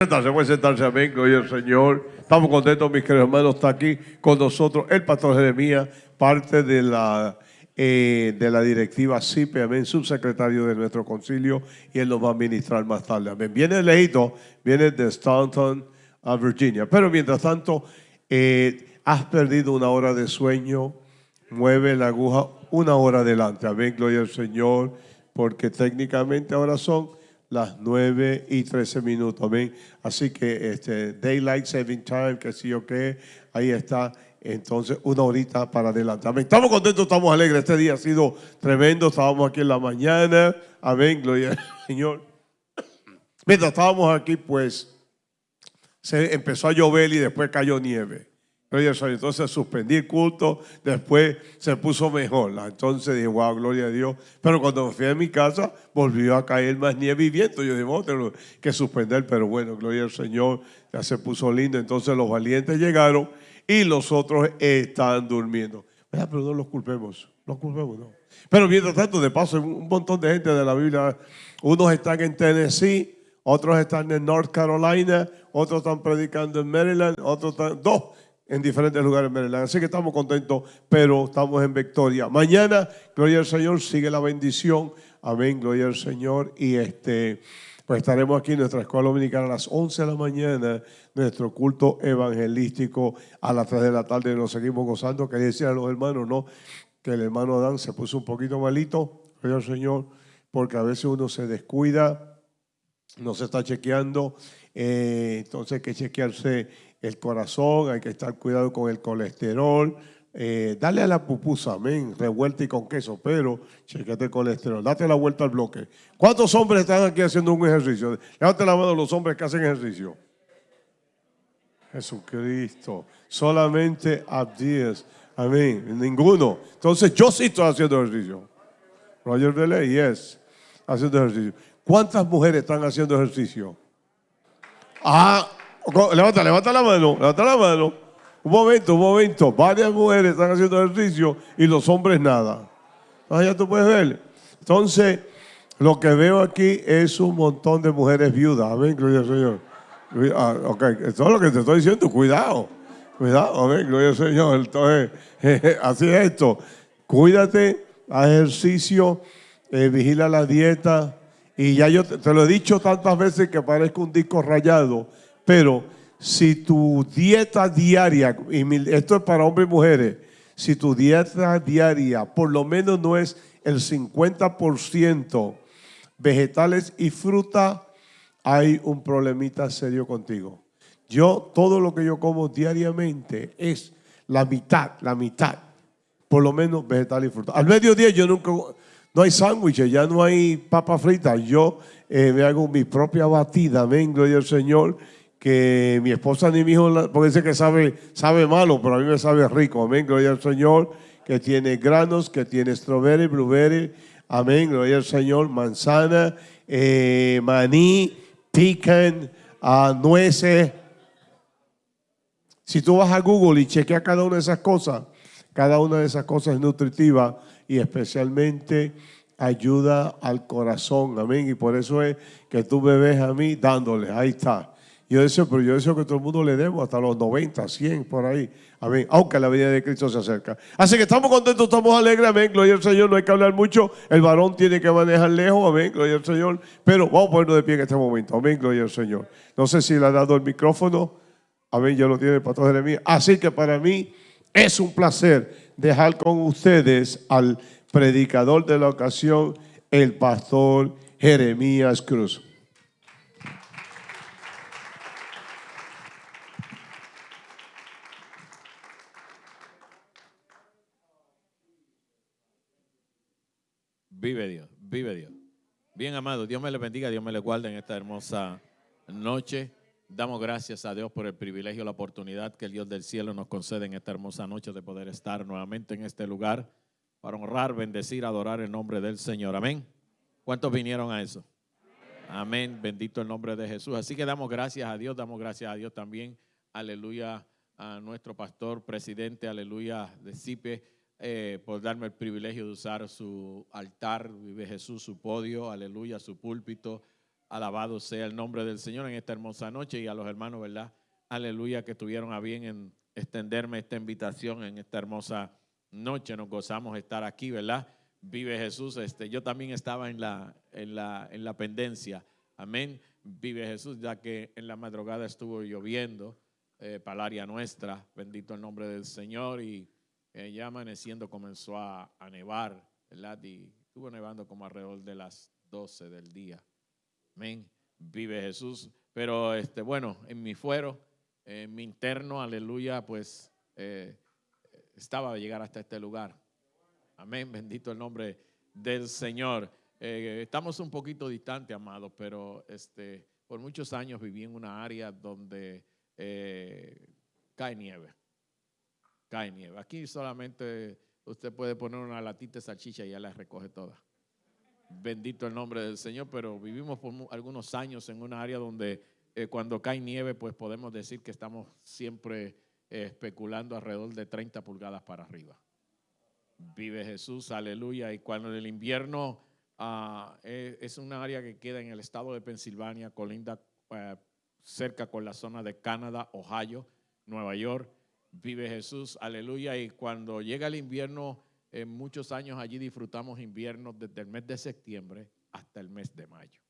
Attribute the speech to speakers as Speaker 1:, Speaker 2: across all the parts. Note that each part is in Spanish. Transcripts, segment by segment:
Speaker 1: Sentarse, puede sentarse, amén, gloria al Señor. Estamos contentos, mis queridos hermanos, está aquí con nosotros el pastor Jeremías, parte de la, eh, de la directiva CIPE, amén, subsecretario de nuestro concilio, y él nos va a ministrar más tarde, amén. Viene lejito, viene de Staunton, a Virginia, pero mientras tanto, eh, has perdido una hora de sueño, mueve la aguja una hora adelante, amén, gloria al Señor, porque técnicamente ahora son las 9 y 13 minutos. Amén. Así que este Daylight Saving Time, que sí o qué, ahí está. Entonces, una horita para adelante. Amén. Estamos contentos, estamos alegres. Este día ha sido tremendo. Estábamos aquí en la mañana. Amén. Gloria al Señor. Mientras estábamos aquí, pues se empezó a llover y después cayó nieve. Entonces suspendí el culto, después se puso mejor. Entonces dije, wow, gloria a Dios. Pero cuando fui a mi casa, volvió a caer más nieve y viento. Yo dije, vamos a que suspender, pero bueno, gloria al Señor, ya se puso lindo. Entonces los valientes llegaron y los otros están durmiendo. Pero no los culpemos, los culpemos, no. Pero mientras tanto, de paso, un montón de gente de la Biblia, unos están en Tennessee, otros están en North Carolina, otros están predicando en Maryland, otros están, dos en diferentes lugares en Maryland. Así que estamos contentos, pero estamos en victoria. Mañana, gloria al Señor, sigue la bendición. Amén, gloria al Señor. Y este, pues estaremos aquí en nuestra escuela dominicana a las 11 de la mañana, nuestro culto evangelístico a las 3 de la tarde. Nos seguimos gozando. Quería decir a los hermanos, ¿no? Que el hermano Adán se puso un poquito malito, gloria al Señor, porque a veces uno se descuida, no se está chequeando. Eh, entonces hay que chequearse el corazón, hay que estar cuidado con el colesterol. Eh, dale a la pupusa, amén, revuelta y con queso, pero chequete el colesterol, date la vuelta al bloque. ¿Cuántos hombres están aquí haciendo un ejercicio? Levante la mano los hombres que hacen ejercicio. Jesucristo, solamente Abdías, amén, ninguno. Entonces yo sí estoy haciendo ejercicio. Roger Delay, yes, haciendo ejercicio. ¿Cuántas mujeres están haciendo ejercicio? Ah, Levanta, levanta la mano, levanta la mano. Un momento, un momento. Varias mujeres están haciendo ejercicio y los hombres nada. Ah, ya tú puedes ver. Entonces, lo que veo aquí es un montón de mujeres viudas. Amén, gloria al Señor. Ah, ok, eso es lo que te estoy diciendo. Cuidado, cuidado, amén, gloria al Señor. Entonces, así es esto. Cuídate, haz ejercicio, eh, vigila la dieta. Y ya yo te, te lo he dicho tantas veces que parezco un disco rayado pero si tu dieta diaria, y esto es para hombres y mujeres, si tu dieta diaria por lo menos no es el 50% vegetales y fruta, hay un problemita serio contigo. Yo, todo lo que yo como diariamente es la mitad, la mitad, por lo menos vegetal y fruta. Al mediodía yo nunca, no hay sándwiches, ya no hay papa frita. Yo eh, me hago mi propia batida, vengo y el Señor que mi esposa ni mi hijo, porque dice que sabe, sabe malo, pero a mí me sabe rico. Amén, gloria al Señor, que tiene granos, que tiene strawberry, blueberry. Amén, gloria al Señor, manzana, eh, maní, pecan, uh, nueces. Si tú vas a Google y chequeas cada una de esas cosas, cada una de esas cosas es nutritiva y especialmente ayuda al corazón. Amén. Y por eso es que tú me ves a mí dándole. Ahí está. Yo deseo, pero yo deseo que todo el mundo le demos hasta los 90, 100 por ahí. Amén. Aunque la vida de Cristo se acerca. Así que estamos contentos, estamos alegres. Amén. Gloria al Señor. No hay que hablar mucho. El varón tiene que manejar lejos. Amén. Gloria al Señor. Pero vamos a ponernos de pie en este momento. Amén. Gloria al Señor. No sé si le ha dado el micrófono. Amén. Ya lo tiene el pastor Jeremías. Así que para mí es un placer dejar con ustedes al predicador de la ocasión, el pastor Jeremías Cruz.
Speaker 2: Vive Dios, vive Dios. Bien amado, Dios me le bendiga, Dios me le guarde en esta hermosa noche. Damos gracias a Dios por el privilegio, la oportunidad que el Dios del cielo nos concede en esta hermosa noche de poder estar nuevamente en este lugar para honrar, bendecir, adorar el nombre del Señor. Amén. ¿Cuántos vinieron a eso? Amén. Bendito el nombre de Jesús. Así que damos gracias a Dios, damos gracias a Dios también. Aleluya a nuestro pastor, presidente, aleluya de CIPE eh, por darme el privilegio de usar su altar, vive Jesús, su podio, aleluya, su púlpito,
Speaker 3: Alabado sea el nombre del Señor en esta hermosa noche y a los hermanos, ¿verdad? Aleluya, que estuvieron a bien en extenderme esta invitación en esta hermosa noche. Nos gozamos de estar aquí, ¿verdad? Vive Jesús. Este, yo también estaba en la, en la, en la pendencia. Amén. Vive Jesús, ya que en la madrugada estuvo lloviendo eh, para el área nuestra. Bendito el nombre del Señor. Y eh, ya amaneciendo comenzó a, nevar, ¿verdad? Y estuvo nevando como alrededor de las 12 del día. Amén. Vive Jesús. Pero este, bueno, en mi fuero, en mi interno, aleluya, pues eh, estaba a llegar hasta este lugar. Amén. Bendito el nombre del Señor. Eh, estamos un poquito distantes, amados, pero este, por muchos años viví en una área donde cae nieve. Cae nieve. Aquí solamente usted puede poner una latita de salchicha y ya la recoge toda. Bendito el nombre del Señor, pero vivimos por algunos años en una área donde eh, cuando cae nieve, pues podemos decir que estamos siempre eh, especulando alrededor de 30 pulgadas para arriba. Vive Jesús, aleluya. Y cuando en el invierno ah, eh, es una área que queda en el estado de Pensilvania, colinda cerca con la zona de Canadá, Ohio, Nueva York. Vive Jesús, aleluya. Y cuando llega el invierno, en muchos años allí disfrutamos invierno desde el mes de septiembre hasta el mes de mayo.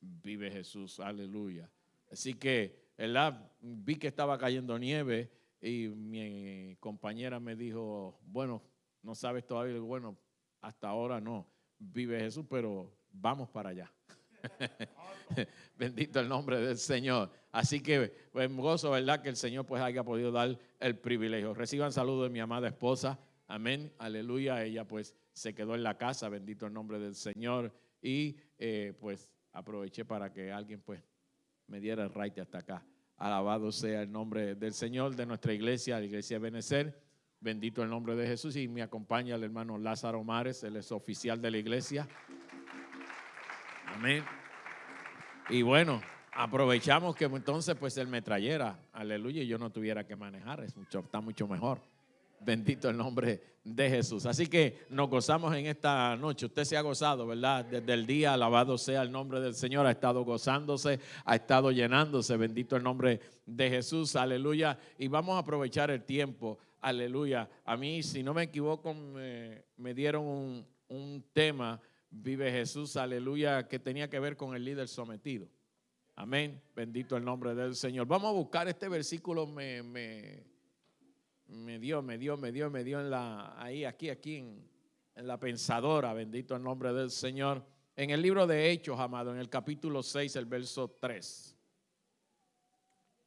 Speaker 3: Vive Jesús, aleluya. Así que. Vi que estaba cayendo nieve y mi compañera me dijo, bueno, no sabes todavía, bueno, hasta ahora no. Vive Jesús, pero vamos para allá. Bendito el nombre del Señor. Así que pues gozo, ¿verdad? Que el Señor pues haya podido dar el privilegio. Reciban saludos de mi amada esposa. Amén, aleluya. Ella pues se quedó en la casa, bendito el nombre del Señor. Y eh, pues aproveché para que alguien pues me diera el right hasta acá. Alabado sea el nombre del Señor, de nuestra iglesia, la iglesia Benecer. Bendito el nombre de Jesús. Y me acompaña el hermano Lázaro Mares, él es oficial de la iglesia. Amén. Y bueno, aprovechamos que entonces pues él me trayera, aleluya, y yo no tuviera que manejar, es mucho, está mucho mejor. Bendito el nombre de Jesús. Así que nos gozamos en esta noche. Usted se ha gozado, ¿verdad? Desde el día, alabado sea el nombre del Señor. Ha estado gozándose, ha estado llenándose. Bendito el nombre de Jesús. Aleluya. Y vamos a aprovechar el tiempo. Aleluya. A mí, si no me equivoco, me, dieron un, un, tema, vive Jesús, aleluya, que tenía que ver con el líder sometido. Amén. Bendito el nombre del Señor. Vamos a buscar este versículo. me, me me dio, me dio, me dio, me dio en la, ahí, aquí, aquí, en, la pensadora, bendito el nombre del Señor. En el libro de Hechos, amado, en el capítulo 6, el verso 3.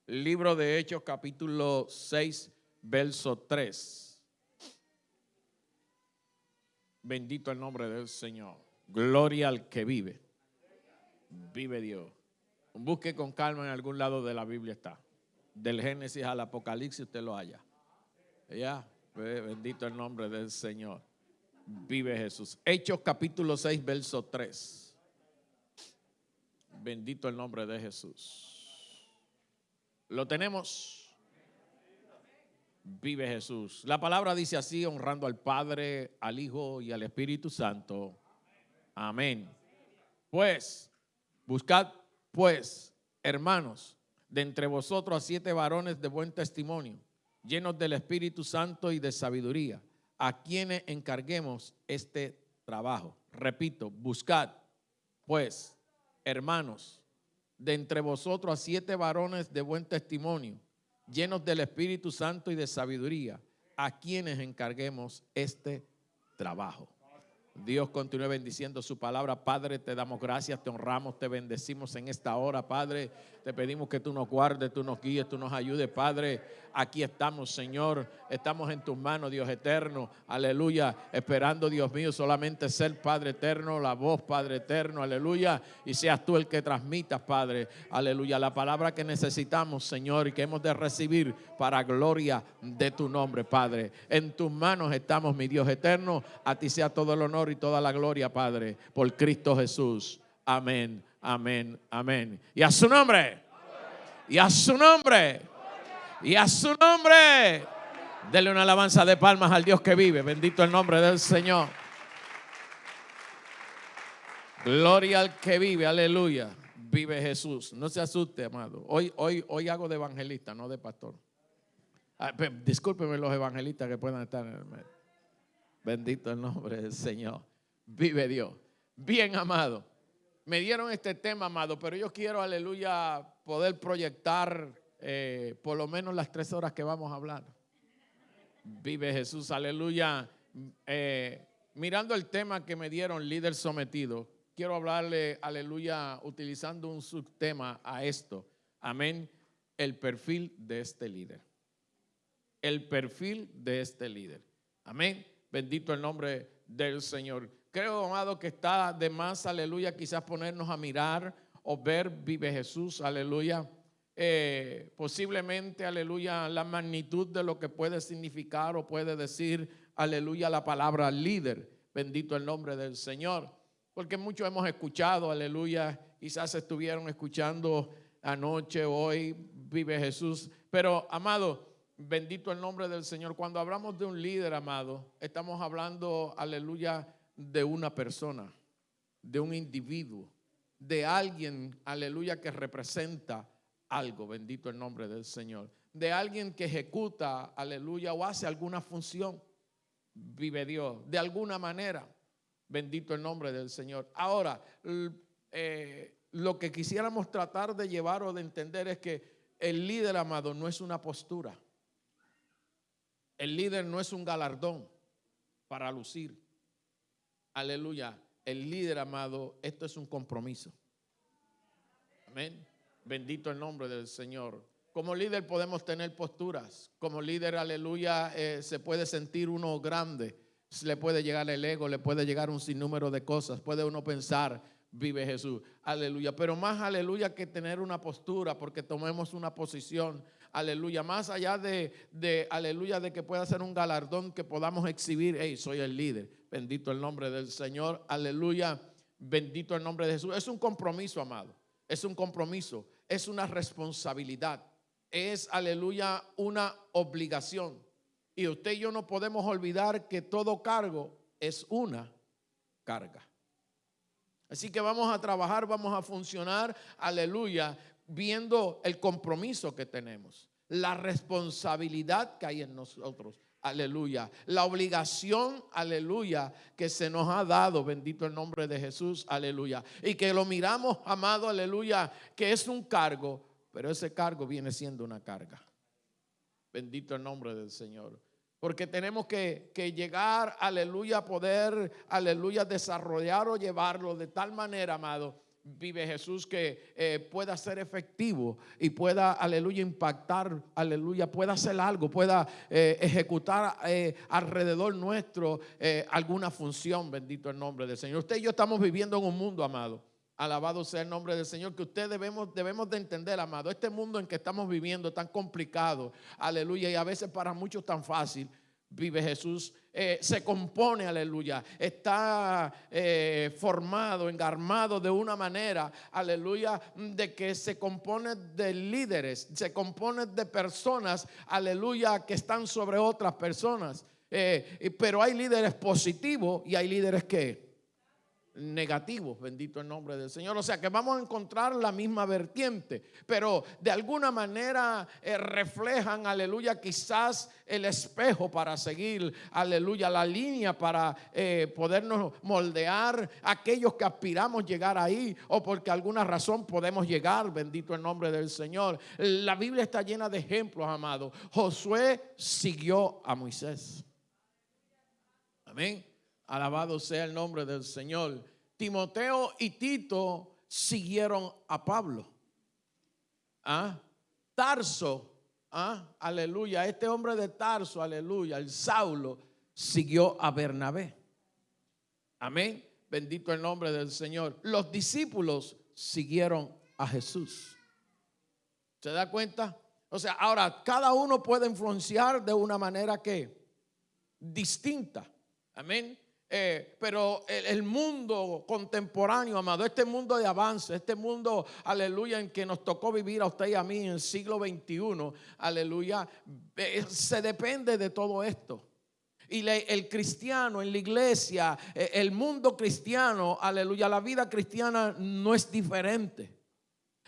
Speaker 3: Libro de Hechos, capítulo 6, verso 3. Bendito el nombre del Señor. Gloria al que vive. Vive Dios. Busque con calma en algún lado de la Biblia está. Del Génesis al Apocalipsis usted lo haya. Ya, bendito el nombre del Señor. Vive Jesús. Hechos capítulo 6, verso 3. Bendito el nombre de Jesús. Lo tenemos. Vive Jesús. La palabra dice así, honrando al Padre, al Hijo y al Espíritu Santo. Amén. Pues, buscad pues, hermanos, de entre vosotros a siete varones de buen testimonio llenos del Espíritu Santo y de sabiduría, a quienes encarguemos este trabajo. Repito, buscad, pues, hermanos, de entre vosotros a siete varones de buen testimonio, llenos del Espíritu Santo y de sabiduría, a quienes encarguemos este trabajo. Dios continúe bendiciendo su palabra. Padre, te damos gracias, te honramos, te bendecimos en esta hora. Padre, te pedimos que tú nos guardes, tú nos guíes, tú nos ayudes. Padre, aquí estamos, Señor. Estamos en tus manos, Dios eterno. Aleluya. Esperando, Dios mío, solamente ser Padre eterno, la voz, Padre eterno. Aleluya. Y seas tú el que transmitas, Padre. Aleluya. La palabra que necesitamos, Señor, y que hemos de recibir para gloria de tu nombre, Padre. En tus manos estamos, mi Dios eterno. A ti sea todo el honor y toda la gloria, Padre, por Cristo Jesús. Amén, amén, amén. Y a su nombre. Y a su nombre. Y a su nombre. Dele una alabanza de palmas al Dios que vive. Bendito el nombre del Señor. Gloria al que vive, aleluya. Vive Jesús. No se asuste, amado. Hoy, hoy, hoy hago de evangelista, no de pastor. Ah, discúlpeme los evangelistas que puedan estar en el medio. Bendito el nombre del Señor. Vive Dios. Bien, amado. Me dieron este tema, amado, pero yo quiero, aleluya, poder proyectar eh, por lo menos las tres horas que vamos a hablar. Vive Jesús, aleluya. Eh, mirando el tema que me dieron, líder sometido, quiero hablarle, aleluya, utilizando un subtema a esto. Amén. El perfil de este líder. El perfil de este líder. Amén. Bendito el nombre del Señor. Creo, amado, que está de más, aleluya, quizás ponernos a mirar o ver, vive Jesús, aleluya. Eh, posiblemente, aleluya, la magnitud de lo que puede significar o puede decir, aleluya, la palabra líder. Bendito el nombre del Señor. Porque muchos hemos escuchado, aleluya, quizás estuvieron escuchando anoche, hoy, vive Jesús. Pero, amado, bendito el nombre del Señor. Cuando hablamos de un líder, amado, estamos hablando, aleluya, de una persona, de un individuo, de alguien, aleluya, que representa algo, bendito el nombre del Señor, de alguien que ejecuta, aleluya, o hace alguna función, vive Dios, de alguna manera. Bendito el nombre del Señor. Ahora, eh, lo que quisiéramos tratar de llevar o de entender es que el líder amado no es una postura. El líder no es un galardón para lucir. Aleluya. El líder amado, esto es un compromiso. Amén. Bendito el nombre del Señor. Como líder podemos tener posturas. Como líder, aleluya, eh, se puede sentir uno grande le puede llegar el ego, le puede llegar un sinnúmero de cosas. Puede uno pensar, vive Jesús, aleluya. Pero más aleluya que tener una postura, porque tomemos una posición, aleluya. Más allá de, de aleluya, de que pueda ser un galardón que podamos exhibir, hey, soy el líder. Bendito el nombre del Señor, aleluya. Bendito el nombre de Jesús. Es un compromiso, amado. Es un compromiso. Es una responsabilidad. Es, aleluya, una obligación. Y usted y yo no podemos olvidar que todo cargo es una carga. Así que vamos a trabajar, vamos a funcionar, aleluya, viendo el compromiso que tenemos, la responsabilidad que hay en nosotros, aleluya, la obligación, aleluya, que se nos ha dado, bendito el nombre de Jesús, aleluya, y que lo miramos, amado, aleluya, que es un cargo, pero ese cargo viene siendo una carga. Bendito el nombre del Señor. Porque tenemos que, llegar, aleluya, poder, aleluya, desarrollar o llevarlo de tal manera, amado, vive Jesús que eh, pueda ser efectivo y pueda, aleluya, impactar, aleluya, pueda hacer algo, pueda eh, ejecutar eh, alrededor nuestro alguna función, bendito el nombre del Señor. Usted y yo estamos viviendo en un mundo, amado. Alabado sea el nombre del Señor, que usted debemos, debemos de entender, amado, este mundo en que estamos viviendo tan complicado, aleluya, y a veces para muchos tan fácil, vive Jesús, eh, se compone, aleluya, está eh, formado, engarmado de una manera, aleluya, de que se compone de líderes, se compone de personas, aleluya, que están sobre otras personas. Eh, pero hay líderes positivos y hay líderes que negativos, bendito el nombre del Señor. O sea que vamos a encontrar la misma vertiente, pero de alguna manera eh, reflejan, aleluya, quizás el espejo para seguir, aleluya, la línea para eh, podernos moldear aquellos que aspiramos llegar ahí o porque alguna razón podemos llegar, bendito el nombre del Señor. La Biblia está llena de ejemplos, amados. Josué siguió a Moisés. Amén. Alabado sea el nombre del Señor. Timoteo y Tito siguieron a Pablo. ¿Ah? Tarso, ¿ah? aleluya. Este hombre de Tarso, aleluya. El Saulo siguió a Bernabé. Amén. Bendito el nombre del Señor. Los discípulos siguieron a Jesús. ¿Se da cuenta? O sea, ahora cada uno puede influenciar de una manera que distinta. Amén. Eh, pero el, mundo contemporáneo, amado, este mundo de avance, este mundo, aleluya, en que nos tocó vivir a usted y a mí en el siglo XXI, aleluya, se depende de todo esto. Y el cristiano en la iglesia, eh, el mundo cristiano, aleluya, la vida cristiana no es diferente.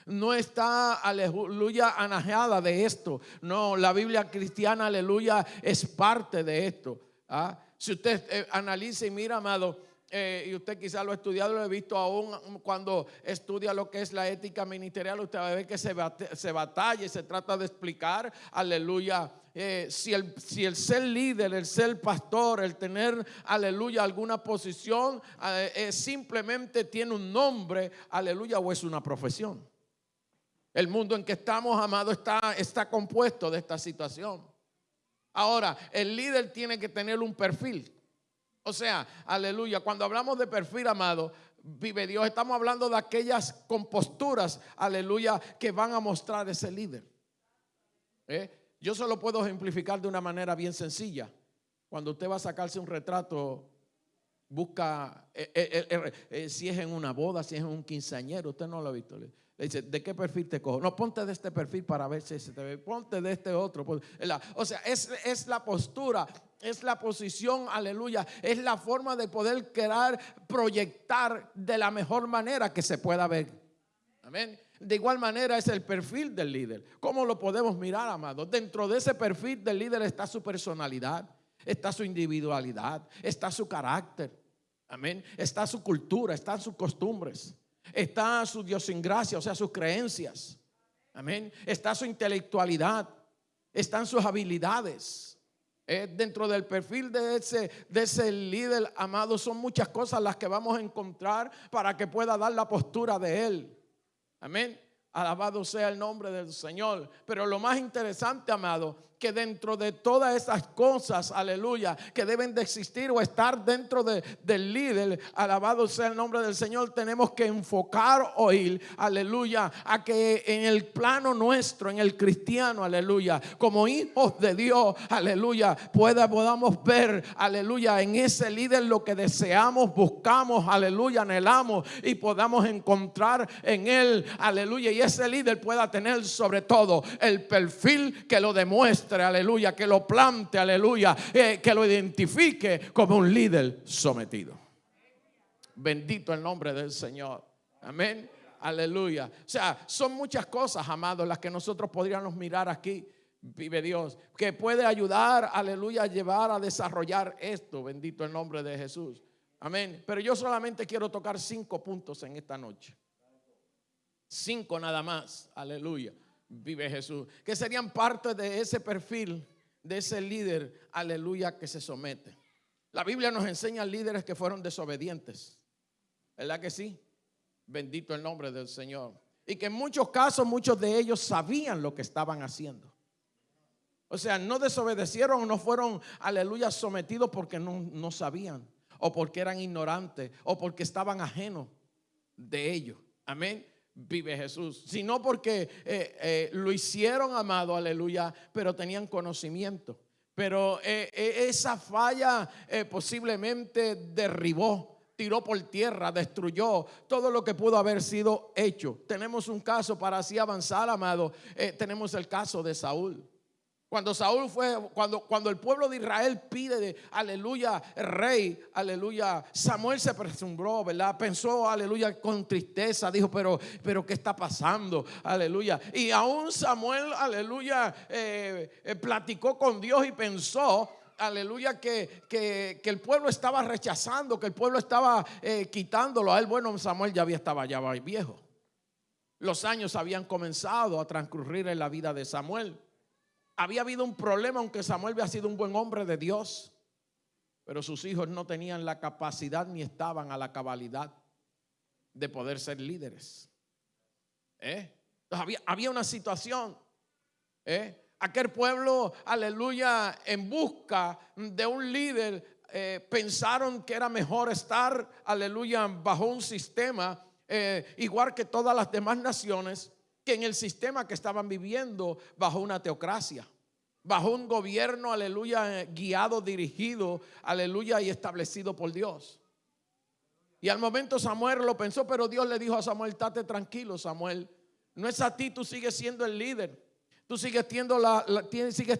Speaker 3: No está, aleluya, anajeada de esto. No, la Biblia cristiana, aleluya, es parte de esto. ¿ah? Si usted eh, analiza y mira, amado, eh, y usted quizá lo ha estudiado, lo he visto aún cuando estudia lo que es la ética ministerial, usted va a ver que se, se batalla y se trata de explicar, aleluya, eh, si, el, si el ser líder, el ser pastor, el tener, aleluya, alguna posición, eh, simplemente tiene un nombre, aleluya, o es una profesión. El mundo en que estamos, amado, está, está compuesto de esta situación. Ahora, el líder tiene que tener un perfil. O sea, aleluya, cuando hablamos de perfil, amado, vive Dios, estamos hablando de aquellas composturas, aleluya, que van a mostrar ese líder. ¿Eh? Yo solo puedo ejemplificar de una manera bien sencilla. Cuando usted va a sacarse un retrato, busca, eh, eh, eh, si es en una boda, si es en un quinceañero, usted no lo ha visto. Le dice, ¿de qué perfil te cojo? No, ponte de este perfil para ver si se te ve. Ponte de este otro. O sea, es, es la postura, es la posición, aleluya. Es la forma de poder crear, proyectar de la mejor manera que se pueda ver. Amén. De igual manera es el perfil del líder. ¿Cómo lo podemos mirar, amados? Dentro de ese perfil del líder está su personalidad, está su individualidad, está su carácter. Amén. Está su cultura, están sus costumbres, está su idiosincrasia, o sea, sus creencias. Amén. Está su intelectualidad, están sus habilidades. Eh, dentro del perfil de ese, de ese líder, amado, son muchas cosas las que vamos a encontrar para que pueda dar la postura de él. Amén. Alabado sea el nombre del Señor. Pero lo más interesante, amado, que dentro de todas esas cosas, aleluya, que deben de existir o estar dentro de- del líder, alabado sea el nombre del Señor, tenemos que enfocar hoy, aleluya, a que en el plano nuestro, en el cristiano, aleluya, como hijos de Dios, aleluya, pueda, podamos ver, aleluya, en ese líder lo que deseamos, buscamos, aleluya, anhelamos y podamos encontrar en él, aleluya, y ese líder pueda tener sobre todo el perfil que lo aleluya, que lo plante, aleluya, eh, que lo identifique como un líder sometido. Bendito el nombre del Señor. Amén. Aleluya. O sea, son muchas cosas, amados, las que nosotros podríamos mirar aquí. Vive Dios, que puede ayudar, aleluya, a llevar a desarrollar esto. Bendito el nombre de Jesús. Amén. Pero yo solamente quiero tocar cinco puntos en esta noche. Cinco nada más. Aleluya. Vive Jesús. Que serían parte de ese perfil, de ese líder, aleluya, que se somete. La Biblia nos enseña líderes que fueron desobedientes. ¿Verdad que sí? Bendito el nombre del Señor. Y que en muchos casos muchos de ellos sabían lo que estaban haciendo. O sea, no desobedecieron, no fueron, aleluya, sometidos porque no, no sabían, o porque eran ignorantes, o porque estaban ajenos de ellos. Amén. Vive Jesús. Sino porque eh, eh, lo hicieron, amado, aleluya, pero tenían conocimiento. Pero eh, esa falla posiblemente derribó tiró por tierra, destruyó todo lo que pudo haber sido hecho. Tenemos un caso para así avanzar, amado. tenemos el caso de Saúl. Cuando Saúl fue, cuando, cuando el pueblo de Israel pide, de, aleluya, rey, aleluya, Samuel se presumbró, ¿verdad? Pensó, aleluya, con tristeza, dijo, pero, pero ¿qué está pasando? Aleluya. Y aún Samuel, aleluya, eh, eh, platicó con Dios y pensó, aleluya, que, que, que el pueblo estaba rechazando, que el pueblo estaba eh, quitándolo a él. Bueno, Samuel ya había, estaba ya viejo. Los años habían comenzado a transcurrir en la vida de Samuel. Había habido un problema, aunque Samuel había sido un buen hombre de Dios, pero sus hijos no tenían la capacidad ni estaban a la cabalidad de poder ser líderes. ¿Eh? Había, había una situación. ¿eh? Aquel pueblo, aleluya, en busca de un líder, eh, pensaron que era mejor estar, aleluya, bajo un sistema igual que todas las demás naciones, que en el sistema que estaban viviendo bajo una teocracia, bajo un gobierno, aleluya, guiado, dirigido, aleluya, y establecido por Dios. Y al momento Samuel lo pensó, pero Dios le dijo a Samuel, estate tranquilo, Samuel, no es a ti, tú sigues siendo el líder. Tú sigues teniendo, la,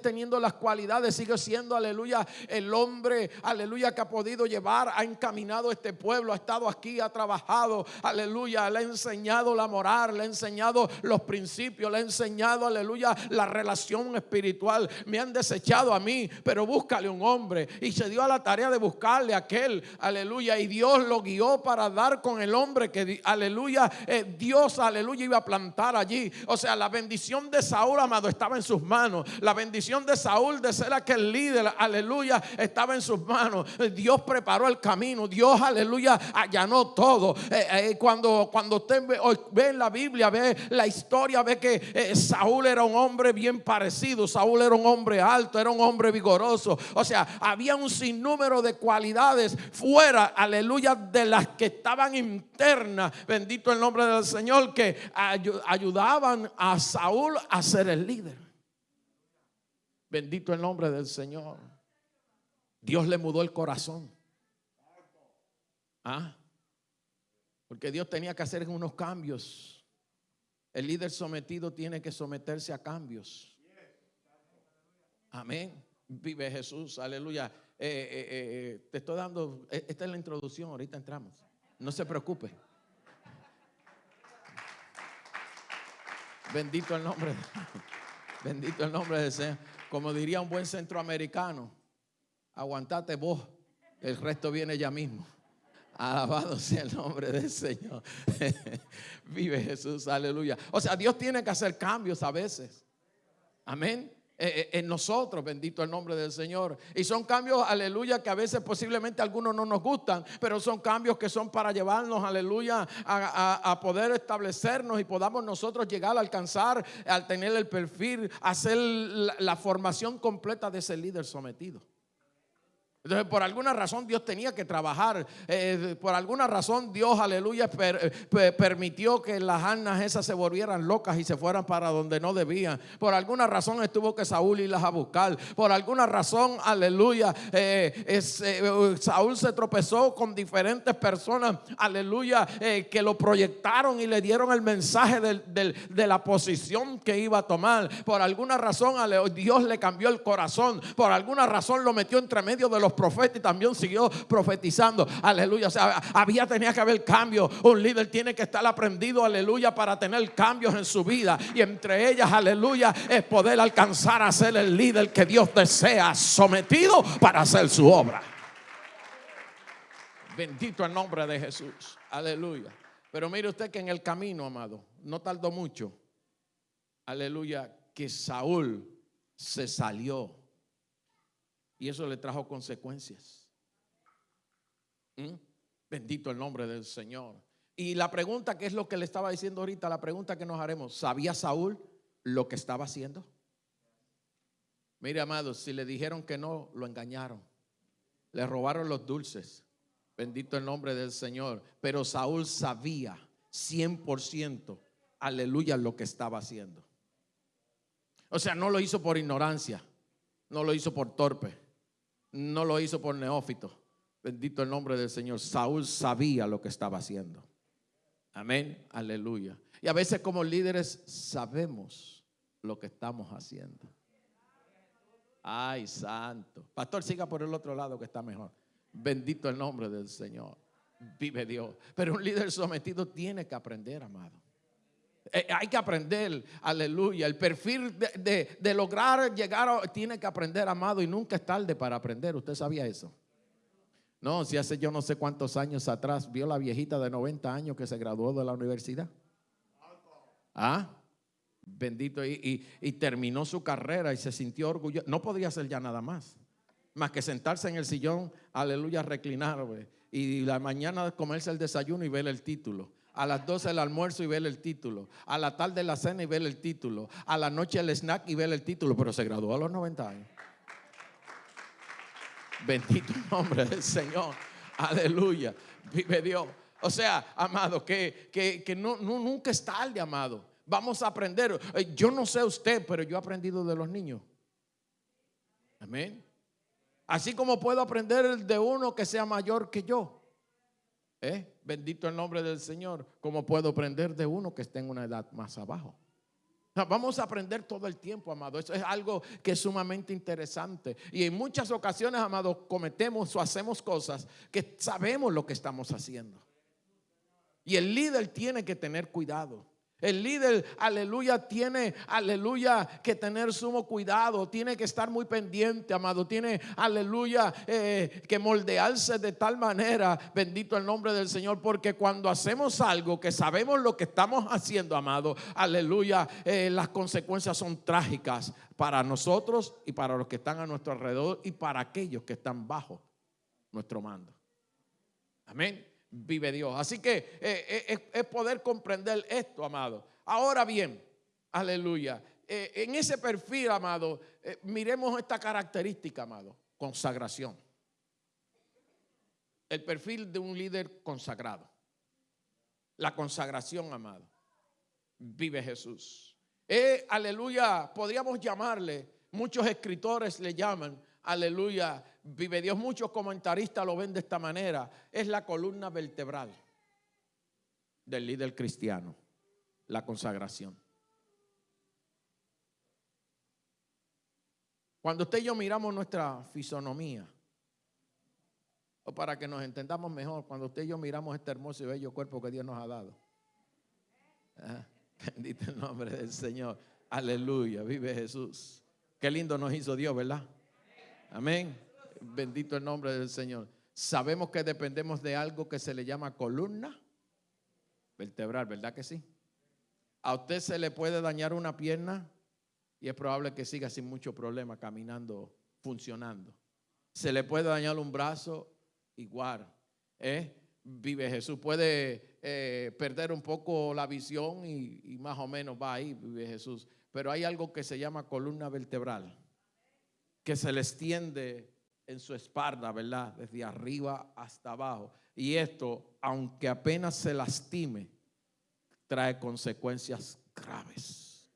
Speaker 3: teniendo las cualidades, sigues siendo, aleluya, el hombre, aleluya, que ha podido llevar, ha encaminado este pueblo, ha estado aquí, ha trabajado, aleluya, le ha enseñado la moral, le ha enseñado los principios, le ha enseñado, aleluya, la relación espiritual. Me han desechado a mí, pero búscale un hombre. Y se dio a la tarea de buscarle a aquel, aleluya, y Dios lo guió para dar con el hombre que, aleluya, eh, Dios, aleluya, iba a plantar allí. O sea, la bendición de Saúl, estaba en sus manos. La bendición de Saúl de ser aquel líder, aleluya, estaba en sus manos. Dios preparó el camino. Dios, aleluya, allanó todo. Eh, eh, cuando, cuando usted ve, la Biblia, ve la historia, ve que eh, Saúl era un hombre bien parecido. Saúl era un hombre alto, era un hombre vigoroso. O sea, había un sinnúmero de cualidades fuera, aleluya, de las que estaban internas. Bendito el nombre del Señor, que ayudaban a Saúl a ser el líder. Bendito el nombre del Señor. Dios le mudó el corazón. ¿Ah? Porque Dios tenía que hacer unos cambios. El líder sometido tiene que someterse a cambios. Amén. Vive Jesús, aleluya. Eh, eh, eh, te estoy dando, esta es la introducción, ahorita entramos. No se preocupe. Bendito el nombre. Bendito el nombre del Señor. Como diría un buen centroamericano, aguantate vos, el resto viene ya mismo. Alabado sea el nombre del Señor. Vive Jesús, aleluya. O sea, Dios tiene que hacer cambios a veces. Amén. Eh, eh, en nosotros, bendito el nombre del Señor. Y son cambios, aleluya, que a veces posiblemente algunos no nos gustan, pero son cambios que son para llevarnos, aleluya, a, poder establecernos y podamos nosotros llegar a alcanzar, al tener el perfil, hacer la formación completa de ese líder sometido. Por alguna razón Dios tenía que trabajar. Eh, por alguna razón Dios, aleluya, permitió que las arnas esas se volvieran locas y se fueran para donde no debían. Por alguna razón estuvo que Saúl irlas a buscar. Por alguna razón, aleluya, eh, eh, Saúl se tropezó con diferentes personas, aleluya, que lo proyectaron y le dieron el mensaje de la posición que iba a tomar. Por alguna razón, Dios le cambió el corazón. Por alguna razón lo metió entre medio de los profeta y también siguió profetizando. Aleluya. O sea, había, tenía que haber cambio. Un líder tiene que estar aprendido, aleluya, para tener cambios en su vida. Y entre ellas, aleluya, es poder alcanzar a ser el líder que Dios desea, sometido para hacer su obra. Bendito el nombre de Jesús. Aleluya. Pero mire usted que en el camino, amado, no tardó mucho. Aleluya, que Saúl se salió y eso le trajo consecuencias. ¿Mm? Bendito el nombre del Señor. Y la pregunta que es lo que le estaba diciendo ahorita, la pregunta que nos haremos, ¿sabía Saúl lo que estaba haciendo? Mire, amados, si le dijeron que no, lo engañaron. Le robaron los dulces. Bendito el nombre del Señor. Pero Saúl sabía 100%, aleluya, lo que estaba haciendo. O sea, no lo hizo por ignorancia, no lo hizo por torpe no lo hizo por neófito. Bendito el nombre del Señor. Saúl sabía lo que estaba haciendo. Amén. Aleluya. Y a veces como líderes sabemos lo que estamos haciendo. Ay, santo. Pastor, siga por el otro lado que está mejor. Bendito el nombre del Señor. Vive Dios. Pero un líder sometido tiene que aprender, amado. Eh, hay que aprender, aleluya. El perfil de, lograr llegar, tiene que aprender, amado, y nunca es tarde para aprender. ¿Usted sabía eso? No, si hace yo no sé cuántos años atrás vio la viejita de 90 años que se graduó de la universidad. Ah, bendito, y, terminó su carrera y se sintió orgulloso. No podría hacer ya nada más, más que sentarse en el sillón, aleluya, reclinar, y la mañana comerse el desayuno y ver el título. A las 12 el almuerzo y ver el título. A la tarde la cena y ver el título. A la noche el snack y ver el título. Pero se graduó a los 90 años. Bendito nombre del Señor. Aleluya. Vive Dios. O sea, amado, que, que, no, nunca es tarde, amado. Vamos a aprender. Eh, yo no sé usted, pero yo he aprendido de los niños. Amén. Así como puedo aprender de uno que sea mayor que yo. ¿Eh? Bendito el nombre del Señor. ¿Cómo puedo aprender de uno que esté en una edad más abajo? Vamos a aprender todo el tiempo, amado. Eso es algo que es sumamente interesante. Y en muchas ocasiones, amado, cometemos o hacemos cosas que sabemos lo que estamos haciendo. Y el líder tiene que tener cuidado. El líder, aleluya, tiene, aleluya, que tener sumo cuidado, tiene que estar muy pendiente, amado, tiene, aleluya, eh, que moldearse de tal manera, bendito el nombre del Señor, porque cuando hacemos algo que sabemos lo que estamos haciendo, amado, aleluya, eh, las consecuencias son trágicas para nosotros y para los que están a nuestro alrededor y para aquellos que están bajo nuestro mando. Amén vive Dios. Así que eh, eh, es, poder comprender esto, amado. Ahora bien, aleluya. Eh, en ese perfil, amado, miremos esta característica, amado, consagración. El perfil de un líder consagrado. La consagración, amado. Vive Jesús. aleluya, podríamos llamarle, muchos escritores le llaman, aleluya, vive Dios, muchos comentaristas lo ven de esta manera, es la columna vertebral del líder cristiano, la consagración. Cuando usted y yo miramos nuestra fisonomía, o para que nos entendamos mejor, cuando usted y yo miramos este hermoso y bello cuerpo que Dios nos ha dado. Bendito el nombre del Señor. Aleluya, vive Jesús. Qué lindo nos hizo Dios, ¿verdad? Amén. Bendito el nombre del Señor. Sabemos que dependemos de algo que se le llama columna vertebral, ¿verdad que sí? A usted se le puede dañar una pierna y es probable que siga sin mucho problema caminando, funcionando. Se le puede dañar un brazo, igual. ¿eh? Vive Jesús. Puede eh, perder un poco la visión y, y más o menos va ahí, vive Jesús. Pero hay algo que se llama columna vertebral, que se le extiende en su espalda, ¿verdad? Desde arriba hasta abajo. Y esto, aunque apenas se lastime, trae consecuencias graves.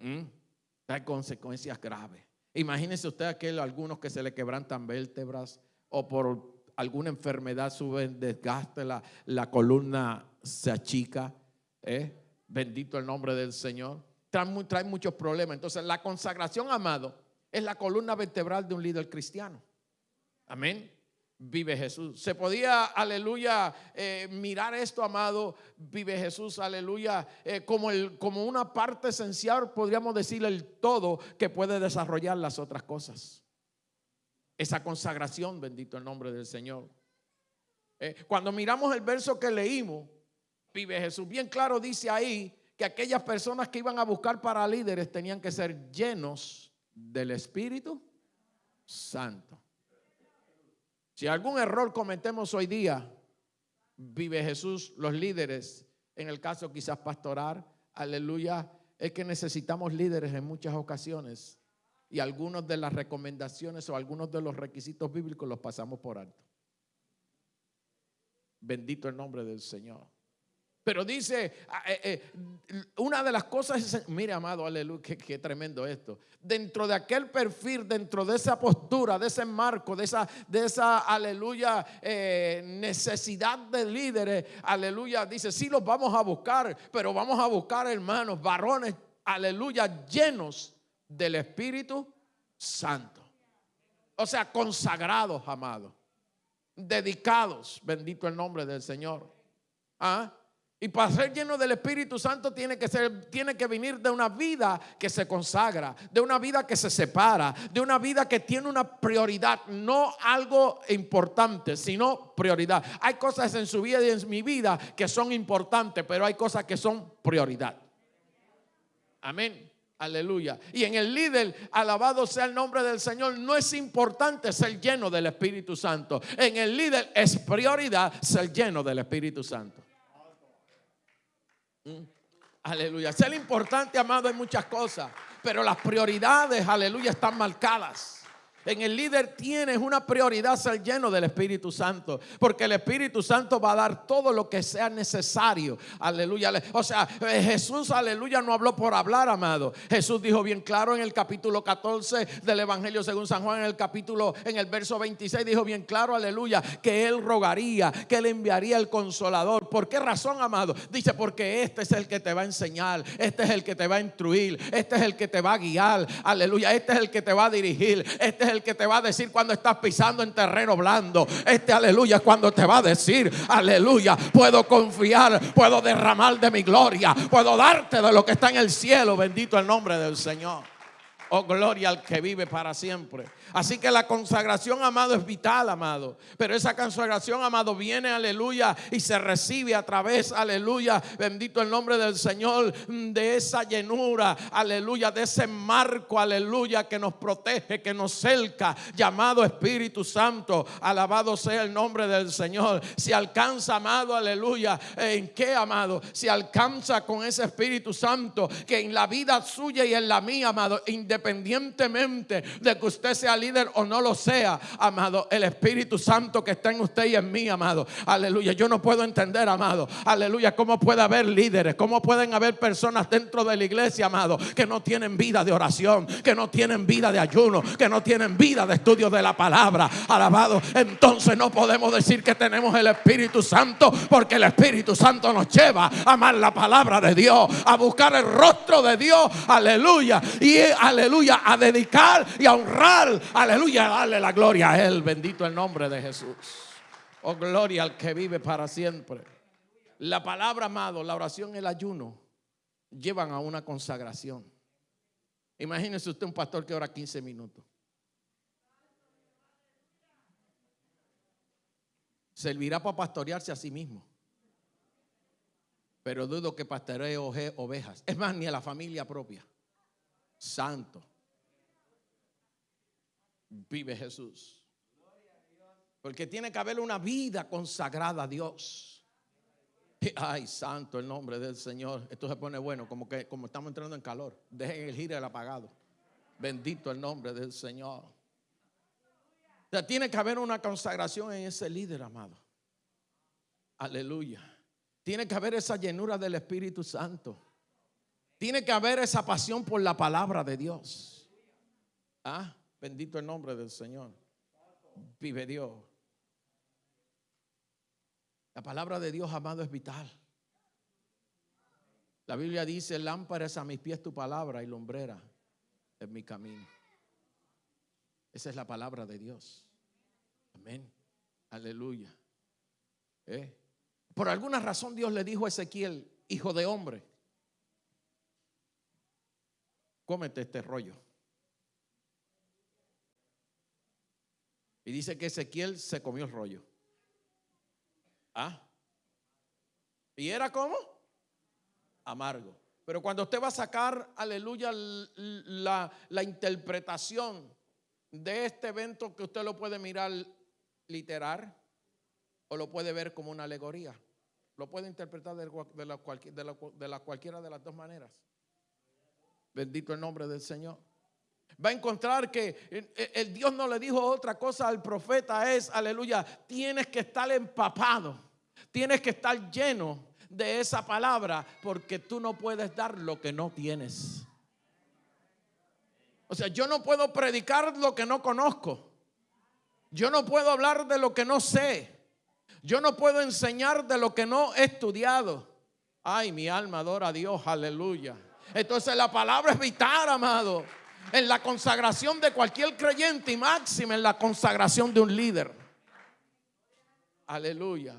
Speaker 3: ¿Mm? Trae consecuencias graves. Imagínense usted aquel, algunos que se le quebrantan vértebras o por alguna enfermedad suben desgaste, la, la columna se achica. ¿eh? Bendito el nombre del Señor. Trae, trae muchos problemas. Entonces, la consagración, amado, es la columna vertebral de un líder cristiano. Amén. Vive Jesús. Se podía, aleluya, eh, mirar esto, amado, vive Jesús, aleluya, eh, como, el, como una parte esencial, podríamos decir el todo que puede desarrollar las otras cosas. Esa consagración, bendito el nombre del Señor. Eh, cuando miramos el verso que leímos, vive Jesús, bien claro dice ahí que aquellas personas que iban a buscar para líderes tenían que ser llenos del Espíritu Santo. Si algún error cometemos hoy día, vive Jesús, los líderes, en el caso quizás pastoral, aleluya, es que necesitamos líderes en muchas ocasiones y algunas de las recomendaciones o algunos de los requisitos bíblicos los pasamos por alto. Bendito el nombre del Señor. Pero dice, ah, eh, eh, una de las cosas es, mire amado, aleluya, qué, tremendo esto. Dentro de aquel perfil, dentro de esa postura, de ese marco, de esa, de esa aleluya, eh, necesidad de líderes, aleluya, dice, sí los vamos a buscar, pero vamos a buscar hermanos, varones, aleluya, llenos del Espíritu Santo. O sea, consagrados, amados, dedicados, bendito el nombre del Señor. ¿Ah? Y para ser lleno del Espíritu Santo tiene que ser, tiene que venir de una vida que se consagra, de una vida que se separa, de una vida que tiene una prioridad, no algo importante, sino prioridad. Hay cosas en su vida y en mi vida que son importantes, pero hay cosas que son prioridad. Amén. Aleluya. Y en el líder, alabado sea el nombre del Señor, no es importante ser lleno del Espíritu Santo. En el líder es prioridad ser lleno del Espíritu Santo. Mm. Aleluya. Ser importante, amado, en muchas cosas, pero las prioridades, aleluya, están marcadas. En el líder tienes una prioridad ser lleno del Espíritu Santo, porque el Espíritu Santo va a dar todo lo que sea necesario. Aleluya. O sea, eh, Jesús, aleluya, no habló por hablar, amado. Jesús dijo bien claro en el capítulo 14 del Evangelio según San Juan, en el capítulo, en el verso 26, dijo bien claro, aleluya, que Él rogaría, que Él enviaría el consolador. ¿Por qué razón, amado? Dice, porque este es el que te va a enseñar, este es el que te va a instruir, este es el que te va a guiar, aleluya, este es el que te va a dirigir, este es el que te va a decir cuando estás pisando en terreno blando. Este aleluya cuando te va a decir, aleluya, puedo confiar, puedo derramar de mi gloria, puedo darte de lo que está en el cielo. Bendito el nombre del Señor. Oh, gloria al que vive para siempre. Así que la consagración, amado, es vital, amado. Pero esa consagración, amado, viene, aleluya, y se recibe a través, aleluya, bendito el nombre del Señor, de esa llenura, aleluya, de ese marco, aleluya, que nos protege, que nos cerca, llamado Espíritu Santo. Alabado sea el nombre del Señor. Si alcanza, amado, aleluya, ¿en qué, amado? Si alcanza con ese Espíritu Santo, que en la vida suya y en la mía, amado, independientemente de que usted sea líder o no lo sea, amado, el Espíritu Santo que está en usted y en mí, amado. Aleluya. Yo no puedo entender, amado. Aleluya. ¿Cómo puede haber líderes? ¿Cómo pueden haber personas dentro de la iglesia, amado, que no tienen vida de oración, que no tienen vida de ayuno, que no tienen vida de estudio de la palabra? Alabado. Entonces no podemos decir que tenemos el Espíritu Santo porque el Espíritu Santo nos lleva a amar la palabra de Dios, a buscar el rostro de Dios. Aleluya. Y aleluya, a dedicar y a honrar Aleluya, dale la gloria a Él. Bendito el nombre de Jesús. Oh, gloria al que vive para siempre. La palabra, amado, la oración el ayuno llevan a una consagración. Imagínese usted un pastor que ora 15 minutos. Servirá para pastorearse a sí mismo. Pero dudo que pastoree ovejas. Es más, ni a la familia propia. Santo vive Jesús. Porque tiene que haber una vida consagrada a Dios. Ay, santo el nombre del Señor. Esto se pone bueno, como que como estamos entrando en calor. Dejen el giro el apagado. Bendito el nombre del Señor. O tiene que haber una consagración en ese líder, amado. Aleluya. Tiene que haber esa llenura del Espíritu Santo. Tiene que haber esa pasión por la palabra de Dios. ¿Ah? Bendito el nombre del Señor. Vive Dios. La palabra de Dios, amado, es vital. La Biblia dice, lámpara es a mis pies tu palabra y lumbrera en mi camino. Esa es la palabra de Dios. Amén. Aleluya. ¿Eh? Por alguna razón Dios le dijo a Ezequiel, hijo de hombre, cómete este rollo. Y dice que Ezequiel se comió el rollo. ¿Ah? ¿Y era como? Amargo. Pero cuando usted va a sacar, aleluya, la, la interpretación de este evento que usted lo puede mirar literal o lo puede ver como una alegoría. Lo puede interpretar de, de, la, de, la, cualquiera de las dos maneras. Bendito el nombre del Señor va a encontrar que el Dios no le dijo otra cosa al profeta, es, aleluya, tienes que estar empapado, tienes que estar lleno de esa palabra, porque tú no puedes dar lo que no tienes. O sea, yo no puedo predicar lo que no conozco. Yo no puedo hablar de lo que no sé. Yo no puedo enseñar de lo que no he estudiado. Ay, mi alma adora a Dios, aleluya. Entonces la palabra es vital, amado en la consagración de cualquier creyente y máxima en la consagración de un líder. Aleluya.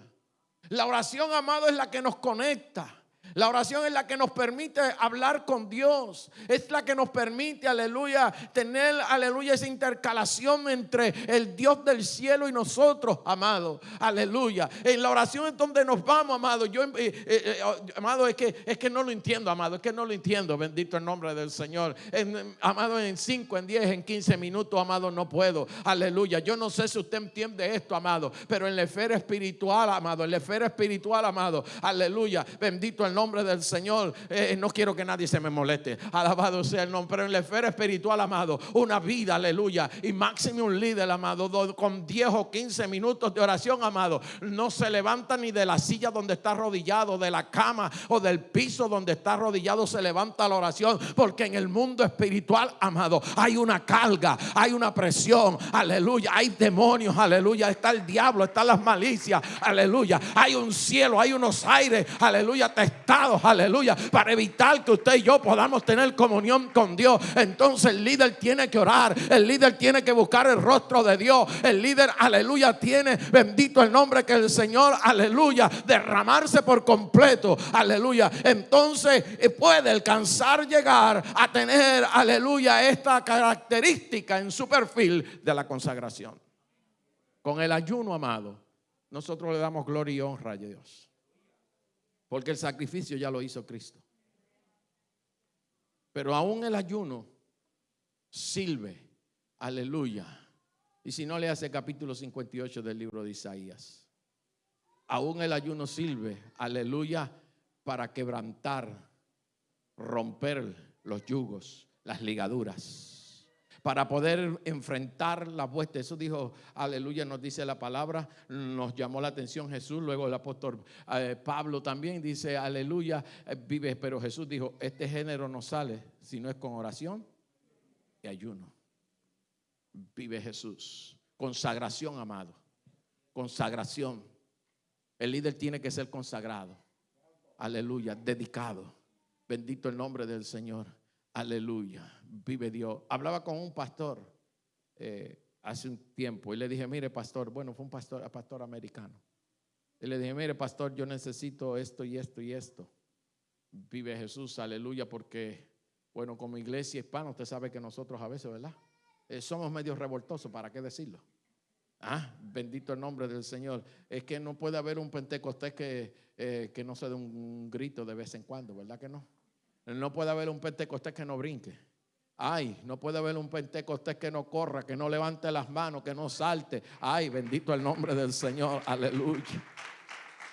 Speaker 3: La oración, amado, es la que nos conecta. La oración es la que nos permite hablar con Dios. Es la que nos permite, aleluya, tener, aleluya, esa intercalación entre el Dios del cielo y nosotros, amado. Aleluya. En la oración es donde nos vamos, amado. Yo, eh, eh, eh, amado, es que, es que no lo entiendo, amado. Es que no lo entiendo. Bendito el nombre del Señor. amado, en 5, en 10, en 15 minutos, amado, no puedo. Aleluya. Yo no sé si usted entiende esto, amado. Pero en la esfera espiritual, amado. En la esfera espiritual, amado. Aleluya. Bendito el nombre nombre del Señor. Eh, no quiero que nadie se me moleste. Alabado sea el nombre. Pero en la esfera espiritual, amado, una vida, aleluya. Y máximo un líder, amado, con 10 o 15 minutos de oración, amado. No se levanta ni de la silla donde está arrodillado, de la cama o del piso donde está arrodillado, se levanta la oración. Porque en el mundo espiritual, amado, hay una carga, hay una presión, aleluya. Hay demonios, aleluya. Está el diablo, están las malicias, aleluya. Hay un cielo, hay unos aires, aleluya, aleluya, para evitar que usted y yo podamos tener comunión con Dios. Entonces el líder tiene que orar, el líder tiene que buscar el rostro de Dios, el líder, aleluya, tiene, bendito el nombre que el Señor, aleluya, derramarse por completo, aleluya. Entonces eh, puede alcanzar llegar a tener, aleluya, esta característica en su perfil de la consagración. Con el ayuno, amado, nosotros le damos gloria y honra a Dios. Porque el sacrificio ya lo hizo Cristo. Pero aún el ayuno sirve. Aleluya. Y si no le hace capítulo 58 del libro de Isaías. Aún el ayuno sirve. Aleluya. Para quebrantar, romper los yugos, las ligaduras para poder enfrentar la vuelta. Eso dijo, aleluya, nos dice la palabra, nos llamó la atención Jesús, luego el apóstol eh, Pablo también dice, aleluya, eh, vive, pero Jesús dijo, este género no sale si no es con oración y ayuno. Vive Jesús. Consagración, amado. Consagración. El líder tiene que ser consagrado. Aleluya, dedicado. Bendito el nombre del Señor. Aleluya vive Dios. Hablaba con un pastor eh, hace un tiempo y le dije, mire pastor, bueno, fue un pastor, pastor americano. Y le dije, mire pastor, yo necesito esto y esto y esto. Vive Jesús, aleluya, porque, bueno, como iglesia hispana, usted sabe que nosotros a veces, ¿verdad? Eh, somos medio revoltosos, ¿para qué decirlo? Ah, bendito el nombre del Señor. Es que no puede haber un pentecostés que, eh, que no se dé un grito de vez en cuando, ¿verdad que no? No puede haber un pentecostés que no brinque. Ay, no puede haber un pentecostés que no corra, que no levante las manos, que no salte. Ay, bendito el nombre del Señor. Aleluya.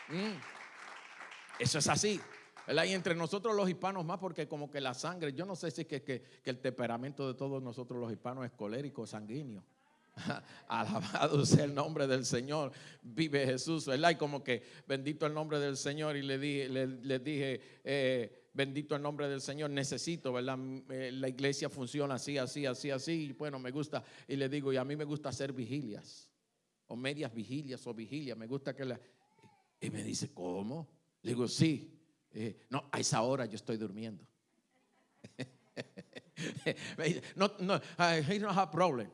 Speaker 3: Mm. Eso es así. Y entre nosotros los hispanos más, porque como que la sangre, yo no sé si es que, el temperamento de todos nosotros los hispanos es colérico, sanguíneo. Alabado sea el nombre del Señor. Vive Jesús, ¿verdad? Y como que bendito el nombre del Señor. Y le dije, le, dije eh, bendito el nombre del Señor, necesito, ¿verdad? Eh, la iglesia funciona así, así, así, así. Y bueno, me gusta, y le digo, y a mí me gusta hacer vigilias, o medias vigilias, o vigilias, me gusta que la... Y me dice, ¿cómo? Le digo, sí. No, a esa hora yo estoy durmiendo. no, no, I don't have problem.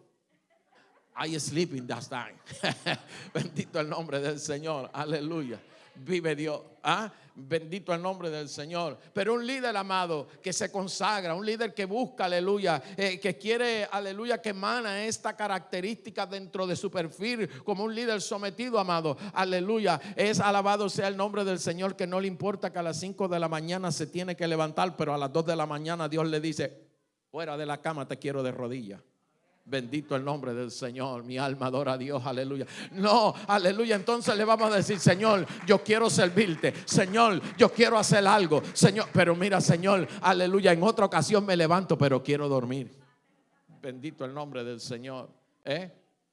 Speaker 3: I sleeping that time. Bendito el nombre del Señor. Aleluya vive Dios. ¿Ah? Bendito el nombre del Señor. Pero un líder amado que se consagra, un líder que busca, aleluya, eh, que quiere, aleluya, que emana esta característica dentro de su perfil como un líder sometido, amado. Aleluya. Es alabado sea el nombre del Señor que no le importa que a las 5 de la mañana se tiene que levantar, pero a las 2 de la mañana Dios le dice, fuera de la cama te quiero de rodillas. Bendito el nombre del Señor. Mi alma adora a Dios. Aleluya. No, aleluya. Entonces le vamos a decir, Señor, yo quiero servirte. Señor, yo quiero hacer algo. Señor, pero mira, Señor, aleluya. En otra ocasión me levanto, pero quiero dormir. Bendito el nombre del Señor. ¿Eh?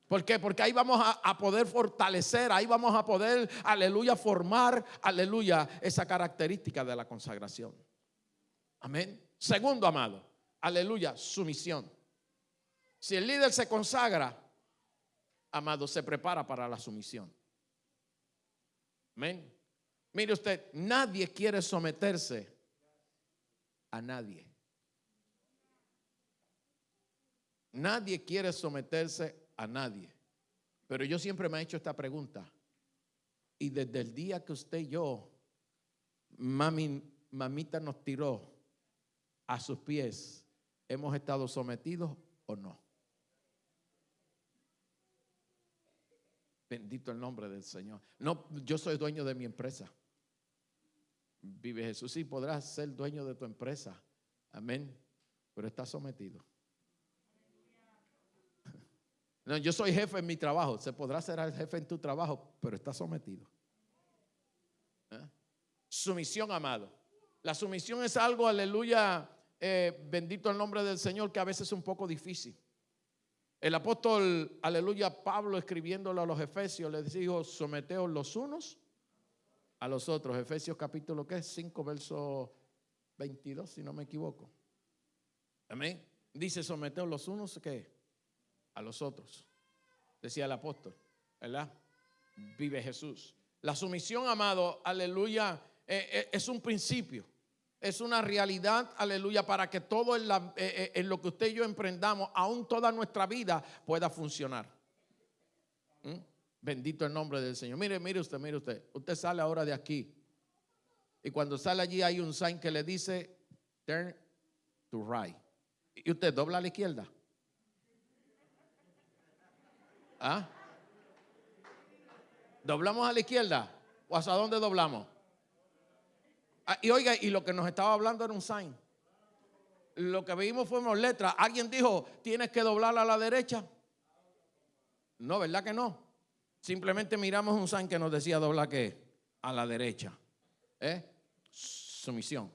Speaker 3: ¿Por qué? Porque ahí vamos a, a, poder fortalecer, ahí vamos a poder, aleluya, formar, aleluya, esa característica de la consagración. Amén. Segundo, amado, aleluya, sumisión. Si el líder se consagra, amado, se prepara para la sumisión. Amén. Mire usted, nadie quiere someterse a nadie. Nadie quiere someterse a nadie. Pero yo siempre me he hecho esta pregunta. Y desde el día que usted y yo, mami, mamita nos tiró a sus pies, ¿hemos estado sometidos o no? Bendito el nombre del Señor. No, yo soy dueño de mi empresa. Vive Jesús. Sí, podrás ser dueño de tu empresa. Amén. Pero estás sometido. No, yo soy jefe en mi trabajo. Se podrá ser el jefe en tu trabajo, pero estás sometido. ¿Eh? Sumisión, amado. La sumisión es algo, aleluya, eh, bendito el nombre del Señor, que a veces es un poco difícil. El apóstol, aleluya, Pablo escribiéndolo a los Efesios, les dijo, someteos los unos a los otros. Efesios capítulo ¿qué? 5, verso 22, si no me equivoco. Amén. Dice, someteos los unos ¿qué? a los otros. Decía el apóstol, ¿verdad? Vive Jesús. La sumisión, amado, aleluya, eh, eh, es un principio. Es una realidad, aleluya, para que todo eh, en, lo que usted y yo emprendamos, aún toda nuestra vida, pueda funcionar. ¿Mm? Bendito el nombre del Señor. Mire, mire usted, mire usted. Usted sale ahora de aquí. Y cuando sale allí hay un sign que le dice, turn to right. Y usted dobla a la izquierda. ¿Ah? ¿Doblamos a la izquierda? ¿O hasta dónde doblamos? Ah, y oiga, y lo que nos estaba hablando era un sign. Lo que vimos fuimos letras. ¿Alguien dijo, tienes que doblar a la derecha? No, ¿verdad que no? Simplemente miramos un sign que nos decía doblar que a la derecha. ¿Eh? Sumisión.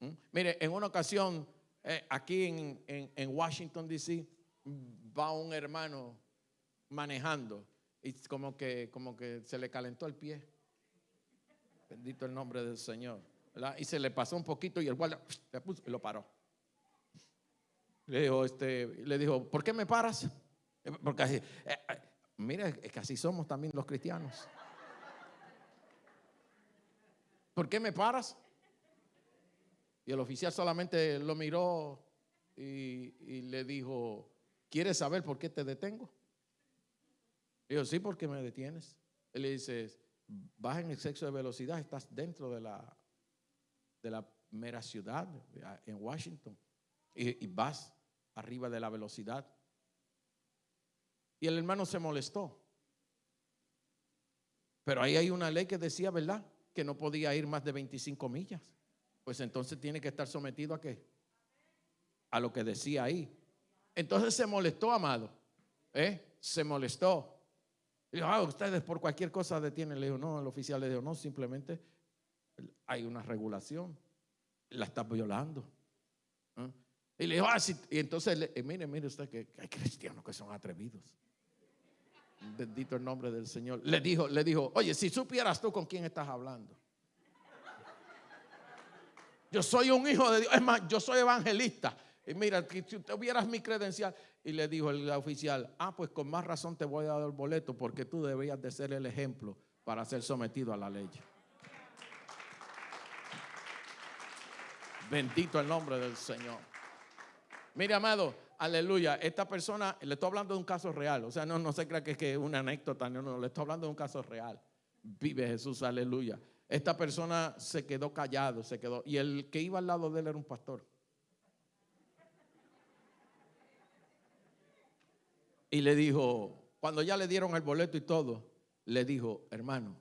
Speaker 3: ¿Mm? Mire, en una ocasión, eh, aquí en, en Washington, D.C., va un hermano manejando y como que, como que se le calentó el pie. Bendito el nombre del Señor. Y se le pasó un poquito y el guardia y lo paró. Le dijo, este, le dijo, ¿por qué me paras? Porque así, eh, eh, mira, es que así somos también los cristianos. ¿Por qué me paras? Y el oficial solamente lo miró y, le dijo, ¿Quieres saber por qué te detengo? Digo, sí, porque me detienes. Él le dice, vas en exceso de velocidad, estás dentro de la, de la mera ciudad, en Washington, y, vas arriba de la velocidad. Y el hermano se molestó. Pero ahí hay una ley que decía, ¿verdad? Que no podía ir más de 25 millas. Pues entonces tiene que estar sometido a qué? A lo que decía ahí. Entonces se molestó, amado. ¿eh? Se molestó. Y ah, ustedes por cualquier cosa detienen. Le dijo, no, el oficial le dijo, no, simplemente hay una regulación. La está violando. ¿eh? Y le dijo, ah, sí. Y entonces, eh, mire, mire usted que hay cristianos que son atrevidos. Bendito el nombre del Señor. Le dijo, le dijo, oye, si supieras tú con quién estás hablando. Yo soy un hijo de Dios. Es más, yo soy evangelista. Y mira, si tuvieras mi credencial. Y le dijo el oficial, ah, pues con más razón te voy a dar el boleto porque tú deberías de ser el ejemplo para ser sometido a la ley. Bendito el nombre del Señor. Mire, amado, aleluya. Esta persona, le estoy hablando de un caso real. O sea, no, no se crea que es, que una anécdota. No, no, le estoy hablando de un caso real. Vive Jesús, aleluya. Esta persona se quedó callado, se quedó. Y el que iba al lado de él era un pastor. Y le dijo, cuando ya le dieron el boleto y todo, le dijo, hermano,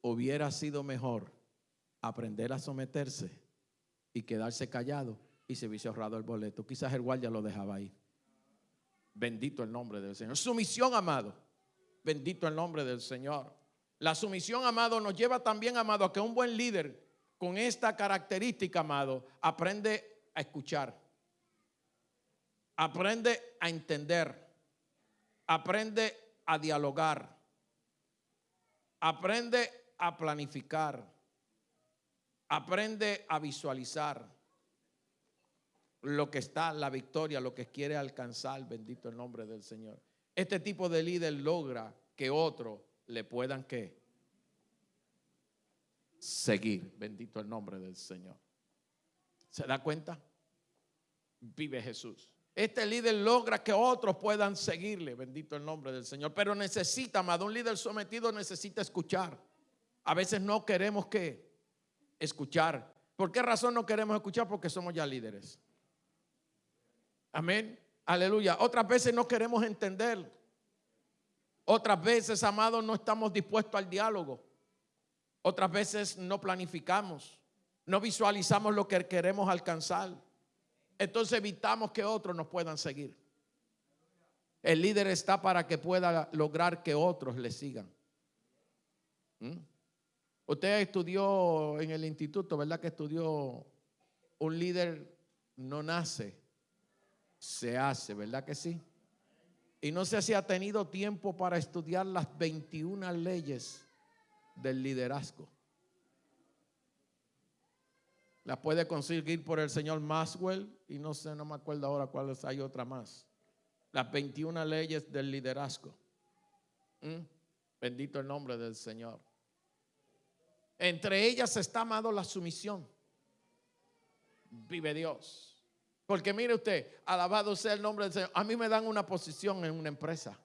Speaker 3: hubiera sido mejor aprender a someterse y quedarse callado y se hubiese ahorrado el boleto. Quizás el guardia lo dejaba ahí. Bendito el nombre del Señor. Sumisión, amado. Bendito el nombre del Señor. La sumisión, amado, nos lleva también, amado, a que un buen líder con esta característica, amado, aprende a escuchar. Aprende a entender. Aprende a dialogar. Aprende a planificar. Aprende a visualizar lo que está, la victoria, lo que quiere alcanzar, bendito el nombre del Señor. Este tipo de líder logra que otros le puedan que seguir, bendito el nombre del Señor. ¿Se da cuenta? Vive Jesús. Este líder logra que otros puedan seguirle, bendito el nombre del Señor. Pero necesita, amado, un líder sometido necesita escuchar. A veces no queremos que escuchar. ¿Por qué razón no queremos escuchar? Porque somos ya líderes. Amén. Aleluya. Otras veces no queremos entender. Otras veces, amado, no estamos dispuestos al diálogo. Otras veces no planificamos. No visualizamos lo que queremos alcanzar entonces evitamos que otros nos puedan seguir. El líder está para que pueda lograr que otros le sigan. ¿Mm? Usted estudió en el instituto, ¿verdad? Que estudió un líder no nace, se hace, ¿verdad que sí? Y no sé si ha tenido tiempo para estudiar las 21 leyes del liderazgo. Las puede conseguir por el señor Maxwell y no sé, no me acuerdo ahora cuáles hay otra más. Las 21 leyes del liderazgo. ¿Mm? Bendito el nombre del Señor. Entre ellas está amado la sumisión. Vive Dios. Porque mire usted, alabado sea el nombre del Señor. A mí me dan una posición en una empresa.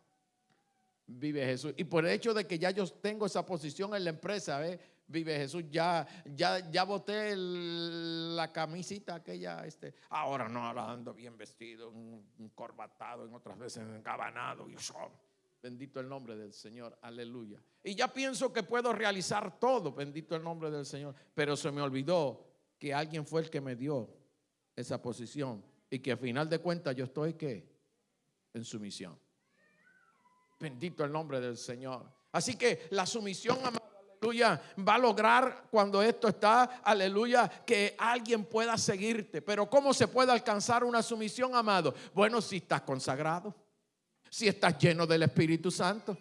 Speaker 3: Vive Jesús. Y por el hecho de que ya yo tengo esa posición en la empresa, ¿eh? Vive Jesús. Ya, ya, ya boté la camisita aquella. Este. Ahora no, ahora ando bien vestido, un, corbatado, en otras veces encabanado y Bendito el nombre del Señor, aleluya. Y ya pienso que puedo realizar todo, bendito el nombre del Señor. Pero se me olvidó que alguien fue el que me dio esa posición y que al final de cuentas yo estoy que en sumisión. Bendito el nombre del Señor. Así que la sumisión, aleluya, va a lograr cuando esto está, aleluya, que alguien pueda seguirte. Pero ¿cómo se puede alcanzar una sumisión, amado? Bueno, si estás consagrado si estás lleno del Espíritu Santo.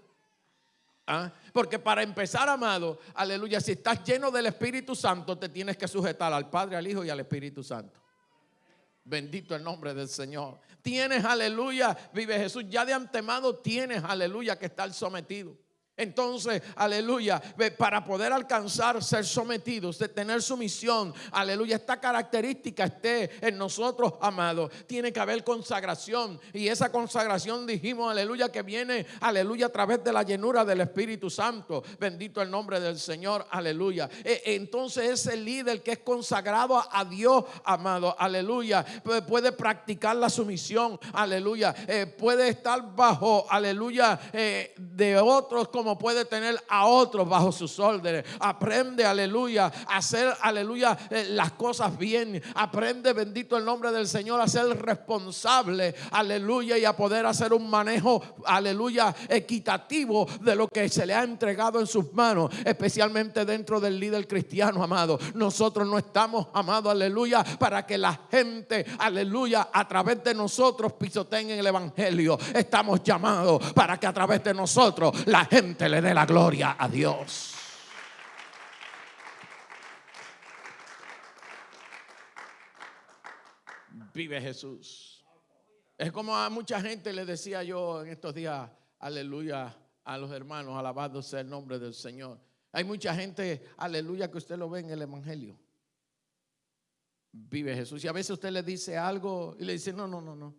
Speaker 3: ¿Ah? Porque para empezar, amado, aleluya, si estás lleno del Espíritu Santo, te tienes que sujetar al Padre, al Hijo y al Espíritu Santo. Bendito el nombre del Señor. Tienes, aleluya, vive Jesús. Ya de antemano tienes, aleluya, que estar sometido. Entonces, aleluya, para poder alcanzar, ser sometidos, de tener sumisión, aleluya, esta característica esté en nosotros, amados. Tiene que haber consagración. Y esa consagración dijimos, aleluya, que viene, aleluya, a través de la llenura del Espíritu Santo. Bendito el nombre del Señor, aleluya. E, entonces, ese líder que es consagrado a Dios, amado, aleluya, puede practicar la sumisión, aleluya. Eh, puede estar bajo, aleluya, eh, de otros como puede tener a otros bajo sus órdenes. Aprende, aleluya, a hacer, aleluya, eh, las cosas bien. Aprende, bendito el nombre del Señor, a ser responsable, aleluya, y a poder hacer un manejo, aleluya, equitativo de lo que se le ha entregado en sus manos, especialmente dentro del líder cristiano, amado. Nosotros no estamos, amado, aleluya, para que la gente, aleluya, a través de nosotros pisoteen el Evangelio. Estamos llamados para que a través de nosotros la gente le dé la gloria a Dios. Vive Jesús. Es como a mucha gente le decía yo en estos días, aleluya, a los hermanos, alabado sea el nombre del Señor. Hay mucha gente, aleluya, que usted lo ve en el Evangelio. Vive Jesús. Y a veces usted le dice algo y le dice, no, no, no, no,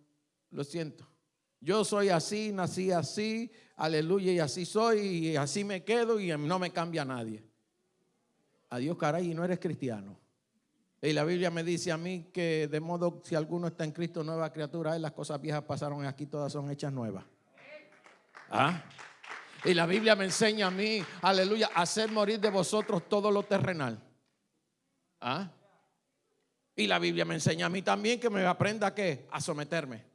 Speaker 3: lo siento. Yo soy así, nací así, aleluya, y así soy, y así me quedo, y no me cambia nadie. Adiós, caray, y no eres cristiano. Y la Biblia me dice a mí que de modo si alguno está en Cristo, nueva criatura, las cosas viejas pasaron aquí, todas son hechas nuevas. ¿Ah? Y la Biblia me enseña a mí, aleluya, hacer morir de vosotros todo lo terrenal. ¿Ah? Y la Biblia me enseña a mí también que me aprenda qué? A someterme.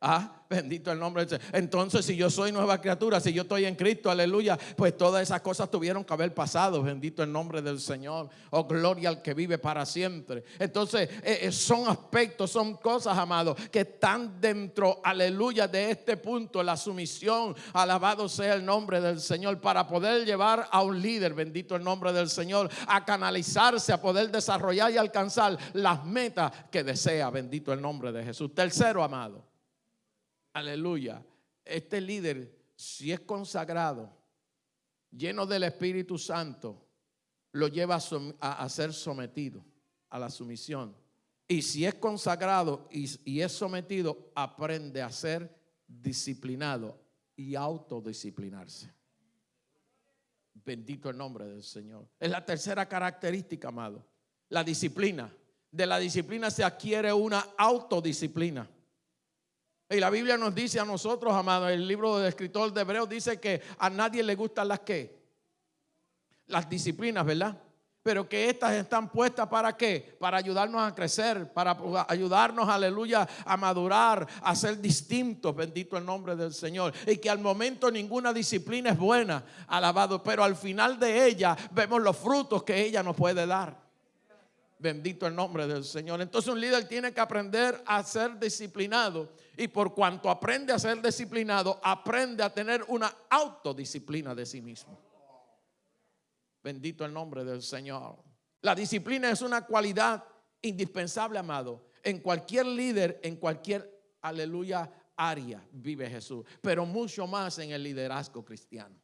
Speaker 3: Ah, bendito el nombre de Dios. Entonces, si yo soy nueva criatura, si yo estoy en Cristo, aleluya, pues todas esas cosas tuvieron que haber pasado. Bendito el nombre del Señor. Oh, gloria al que vive para siempre. Entonces, eh, eh, son aspectos, son cosas, amados, que están dentro, aleluya, de este punto, la sumisión. Alabado sea el nombre del Señor para poder llevar a un líder, bendito el nombre del Señor, a canalizarse, a poder desarrollar y alcanzar las metas que desea. Bendito el nombre de Jesús. Tercero, amado aleluya, este líder, si es consagrado, lleno del Espíritu Santo, lo lleva a, ser sometido a la sumisión. Y si es consagrado y, y es sometido, aprende a ser disciplinado y autodisciplinarse. Bendito el nombre del Señor. Es la tercera característica, amado. La disciplina. De la disciplina se adquiere una autodisciplina. Y la Biblia nos dice a nosotros, amados, el libro del escritor de Hebreos dice que a nadie le gustan las que, las disciplinas, ¿verdad? pero que estas están puestas para qué? Para ayudarnos a crecer, para ayudarnos, aleluya, a madurar, a ser distintos, bendito el nombre del Señor. Y que al momento ninguna disciplina es buena, alabado, pero al final de ella vemos los frutos que ella nos puede dar. Bendito el nombre del Señor. Entonces un líder tiene que aprender a ser disciplinado. Y por cuanto aprende a ser disciplinado, aprende a tener una autodisciplina de sí mismo. Bendito el nombre del Señor. La disciplina es una cualidad indispensable, amado. En cualquier líder, en cualquier, aleluya, área vive Jesús. Pero mucho más en el liderazgo cristiano.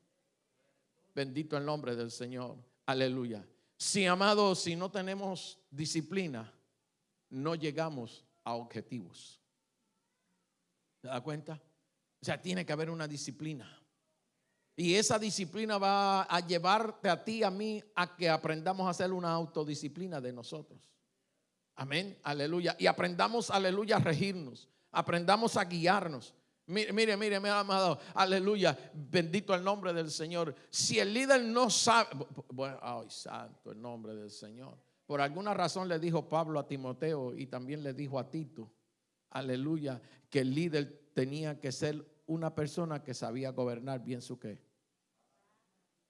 Speaker 3: Bendito el nombre del Señor. Aleluya. Si, amado, si no tenemos disciplina, no llegamos a objetivos. ¿Se da cuenta? O sea, tiene que haber una disciplina. Y esa disciplina va a llevarte a ti, a mí, a que aprendamos a hacer una autodisciplina de nosotros. Amén, aleluya. Y aprendamos, aleluya, a regirnos. Aprendamos a guiarnos. Mire, mire, mire, mi amado, aleluya, bendito el nombre del Señor. Si el líder no sabe, bueno, ay, santo el nombre del Señor. Por alguna razón le dijo Pablo a Timoteo y también le dijo a Tito, aleluya, que el líder tenía que ser una persona que sabía gobernar bien su qué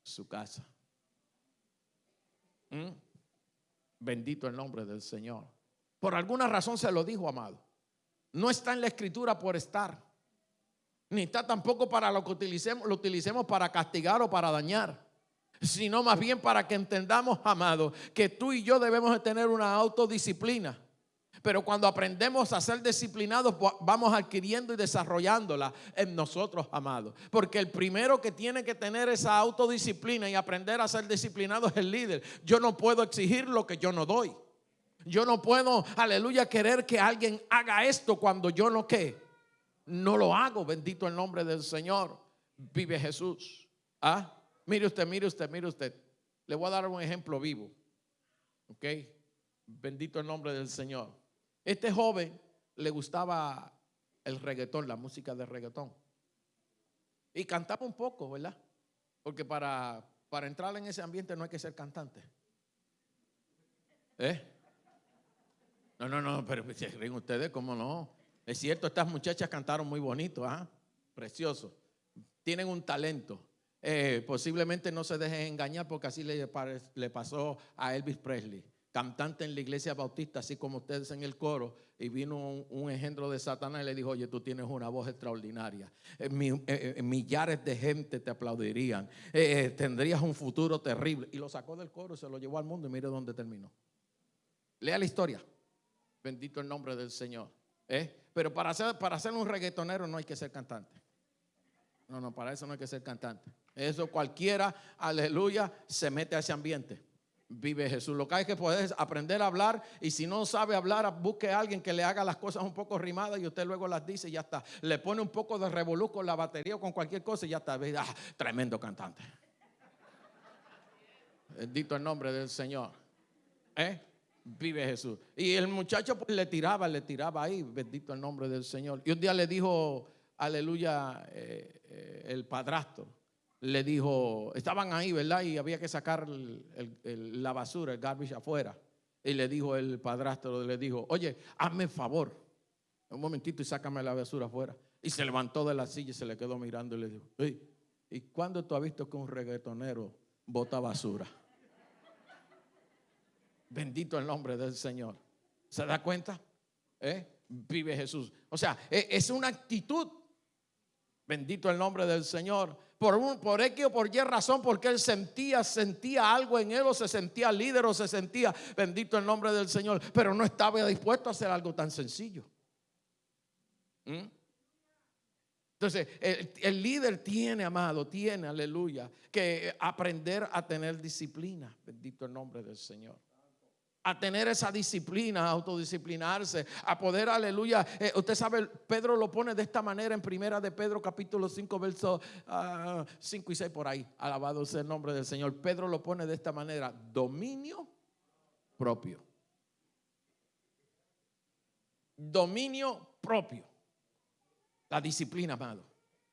Speaker 3: su casa. ¿Mm? Bendito el nombre del Señor. Por alguna razón se lo dijo, amado. No está en la escritura por estar. Ni está tampoco para lo que utilicemos, lo utilicemos para castigar o para dañar. Sino más bien para que entendamos, amado, que tú y yo debemos de tener una autodisciplina pero cuando aprendemos a ser disciplinados, vamos adquiriendo y desarrollándola en nosotros, amados. Porque el primero que tiene que tener esa autodisciplina y aprender a ser disciplinado es el líder. Yo no puedo exigir lo que yo no doy. Yo no puedo, aleluya, querer que alguien haga esto cuando yo no qué. No lo hago, bendito el nombre del Señor. Vive Jesús. ¿Ah? Mire usted, mire usted, mire usted. Le voy a dar un ejemplo vivo. ¿Ok? Bendito el nombre del Señor. Este joven le gustaba el reggaetón, la música de reggaetón. Y cantaba un poco, ¿verdad? Porque para, para entrar en ese ambiente no hay que ser cantante. ¿Eh? No, no, no, pero se ríen ustedes, ¿cómo no? Es cierto, estas muchachas cantaron muy bonito, ¿ah? Precioso. Tienen un talento. Eh, posiblemente no se dejen engañar porque así le, pasó a Elvis Presley cantante en la iglesia bautista, así como ustedes en el coro, y vino un, engendro de Satanás y le dijo, oye, tú tienes una voz extraordinaria. Eh, eh, millares de gente te aplaudirían. tendrías un futuro terrible. Y lo sacó del coro, se lo llevó al mundo y mire dónde terminó. Lea la historia. Bendito el nombre del Señor. Pero para ser, para ser un reggaetonero no hay que ser cantante. No, no, para eso no hay que ser cantante. Eso cualquiera, aleluya, se mete a ese ambiente vive Jesús. Lo que hay que poder aprender a hablar y si no sabe hablar, busque a alguien que le haga las cosas un poco rimadas y usted luego las dice y ya está. Le pone un poco de revolú con la batería o con cualquier cosa y ya está. Ah, tremendo cantante. Bendito el nombre del Señor. ¿Eh? Vive Jesús. Y el muchacho pues, le tiraba, le tiraba ahí. Bendito el nombre del Señor. Y un día le dijo, aleluya, eh, eh, el padrastro le dijo, estaban ahí, ¿verdad? Y había que sacar la basura, el garbage afuera. Y le dijo el padrastro, le dijo, oye, hazme favor, un momentito y sácame la basura afuera. Y se levantó de la silla y se le quedó mirando y le dijo, ¿y cuándo tú has visto que un reggaetonero bota basura? Bendito el nombre del Señor. ¿Se da cuenta? ¿Eh? Vive Jesús. O sea, e, es una actitud. Bendito el nombre del Señor por, un, por X o por Y razón, porque él sentía, sentía algo en él, o se sentía líder, o se sentía bendito el nombre del Señor, pero no estaba dispuesto a hacer algo tan sencillo. ¿Mm? Entonces, el, el, líder tiene, amado, tiene, aleluya, que aprender a tener disciplina. Bendito el nombre del Señor a tener esa disciplina, a autodisciplinarse, a poder, aleluya. Eh, usted sabe, Pedro lo pone de esta manera en primera de Pedro capítulo 5, versos 5 ah, y 6 por ahí. Alabado sea el nombre del Señor. Pedro lo pone de esta manera, dominio propio. Dominio propio. La disciplina, amado.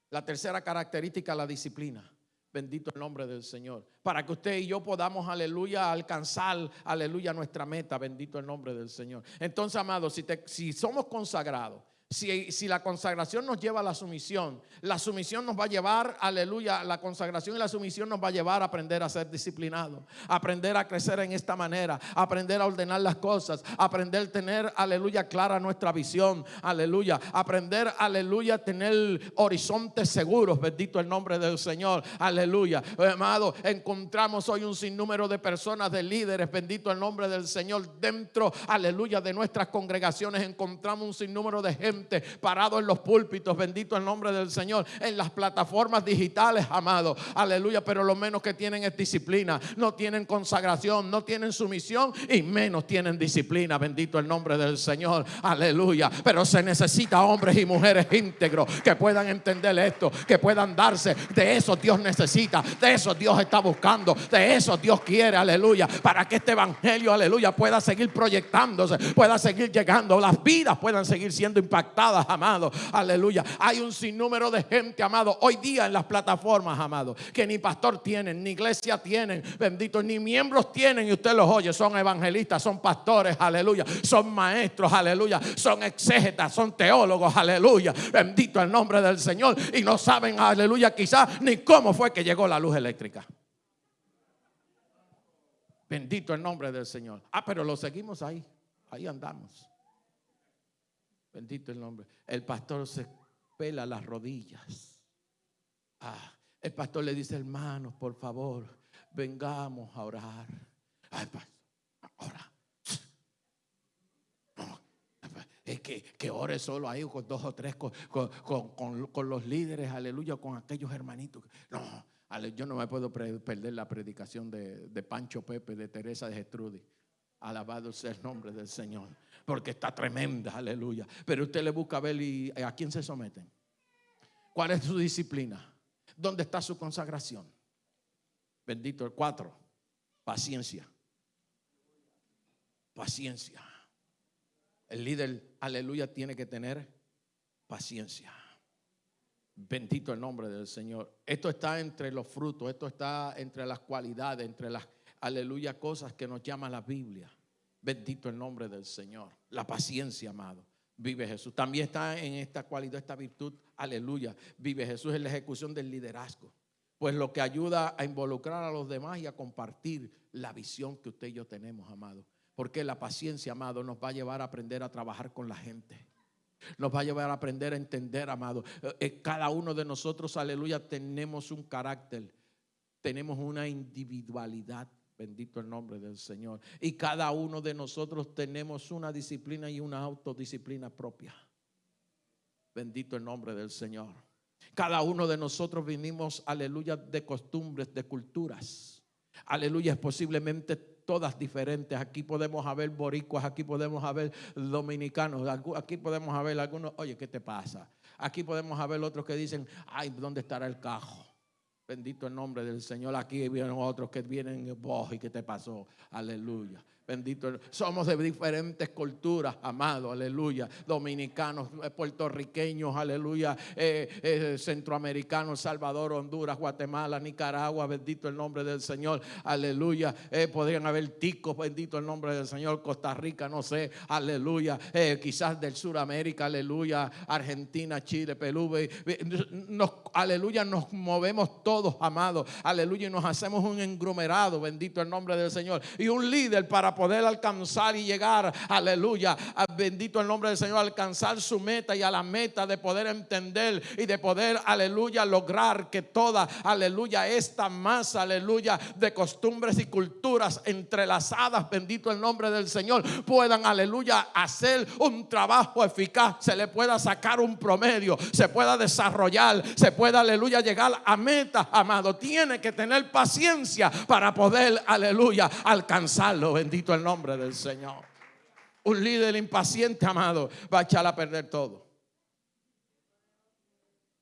Speaker 3: La tercera característica, la disciplina. Bendito el nombre del Señor. Para que usted y yo podamos, aleluya, alcanzar, aleluya, nuestra meta. Bendito el nombre del Señor. Entonces, amados, si, somos consagrados, si, la consagración nos lleva a la sumisión, la sumisión nos va a llevar, aleluya, la consagración y la sumisión nos va a llevar a aprender a ser disciplinados, aprender a crecer en esta manera, aprender a ordenar las cosas, aprender a tener, aleluya, clara nuestra visión, aleluya, aprender, aleluya, a tener horizontes seguros, bendito el nombre del Señor, aleluya. Amado, encontramos hoy un sinnúmero de personas, de líderes, bendito el nombre del Señor, dentro, aleluya, de nuestras congregaciones encontramos un sinnúmero de gente parado en los púlpitos, bendito el nombre del Señor, en las plataformas digitales, amado, aleluya, pero lo menos que tienen es disciplina, no tienen consagración, no tienen sumisión y menos tienen disciplina, bendito el nombre del Señor, aleluya, pero se necesita hombres y mujeres íntegros que puedan entender esto, que puedan darse, de eso Dios necesita, de eso Dios está buscando, de eso Dios quiere, aleluya, para que este evangelio, aleluya, pueda seguir proyectándose, pueda seguir llegando, las vidas puedan seguir siendo impactadas amado. Aleluya. Hay un sinnúmero de gente, amado, hoy día en las plataformas, amado, que ni pastor tienen, ni iglesia tienen, bendito, ni miembros tienen, y usted los oye, son evangelistas, son pastores, aleluya, son maestros, aleluya, son exégetas, son teólogos, aleluya, bendito el nombre del Señor, y no saben, aleluya, quizás ni cómo fue que llegó la luz eléctrica. Bendito el nombre del Señor. Ah, pero lo seguimos ahí. Ahí andamos. Bendito el nombre. El pastor se pela las rodillas. Ah, el pastor le dice, hermanos, por favor, vengamos a orar. Ay, ora. es que, que ore solo ahí con dos o tres, con, con, los líderes, aleluya, con aquellos hermanitos. No, yo no me puedo perder la predicación de, de Pancho Pepe, de Teresa de Gestrudi. Alabado sea el nombre del Señor porque está tremenda, aleluya. Pero usted le busca a ver y a quién se someten. ¿Cuál es su disciplina? ¿Dónde está su consagración? Bendito el cuatro. Paciencia. Paciencia. El líder, aleluya, tiene que tener paciencia. Bendito el nombre del Señor. Esto está entre los frutos, esto está entre las cualidades, entre las, aleluya, cosas que nos llama la Biblia. Bendito el nombre del Señor. La paciencia, amado. Vive Jesús. También está en esta cualidad, esta virtud. Aleluya. Vive Jesús en la ejecución del liderazgo. Pues lo que ayuda a involucrar a los demás y a compartir la visión que usted y yo tenemos, amado. Porque la paciencia, amado, nos va a llevar a aprender a trabajar con la gente. Nos va a llevar a aprender a entender, amado. Eh, eh, cada uno de nosotros, aleluya, tenemos un carácter. Tenemos una individualidad. Bendito el nombre del Señor. Y cada uno de nosotros tenemos una disciplina y una autodisciplina propia. Bendito el nombre del Señor. Cada uno de nosotros vinimos, aleluya, de costumbres, de culturas. Aleluya, es posiblemente todas diferentes. Aquí podemos haber boricuas, aquí podemos haber dominicanos, aquí podemos haber algunos, oye, ¿qué te pasa? Aquí podemos haber otros que dicen, ay, ¿dónde estará el cajo? Bendito el nombre del Señor. Aquí vienen otros que vienen, vos y qué te pasó. Aleluya. Bendito. Somos de diferentes culturas, amado, aleluya. Dominicanos, eh, puertorriqueños, aleluya. Eh, eh, centroamericanos, Salvador, Honduras, Guatemala, Nicaragua. Bendito el nombre del Señor, aleluya. podrían haber ticos, bendito el nombre del Señor. Costa Rica, no sé, aleluya. quizás del Suramérica, aleluya. Argentina, Chile, Perú. Aleluya, nos movemos todos, amado, aleluya. Y nos hacemos un englomerado, bendito el nombre del Señor. Y un líder para poder alcanzar y llegar, aleluya, bendito el nombre del Señor, alcanzar su meta y a la meta de poder entender y de poder, aleluya, lograr que toda, aleluya, esta masa, aleluya, de costumbres y culturas entrelazadas, bendito el nombre del Señor, puedan, aleluya, hacer un trabajo eficaz, se le pueda sacar un promedio, se pueda desarrollar, se pueda, aleluya, llegar a meta, amado. Tiene que tener paciencia para poder, aleluya, alcanzarlo, bendito el nombre del Señor. Un líder impaciente, amado, va a echar a perder todo.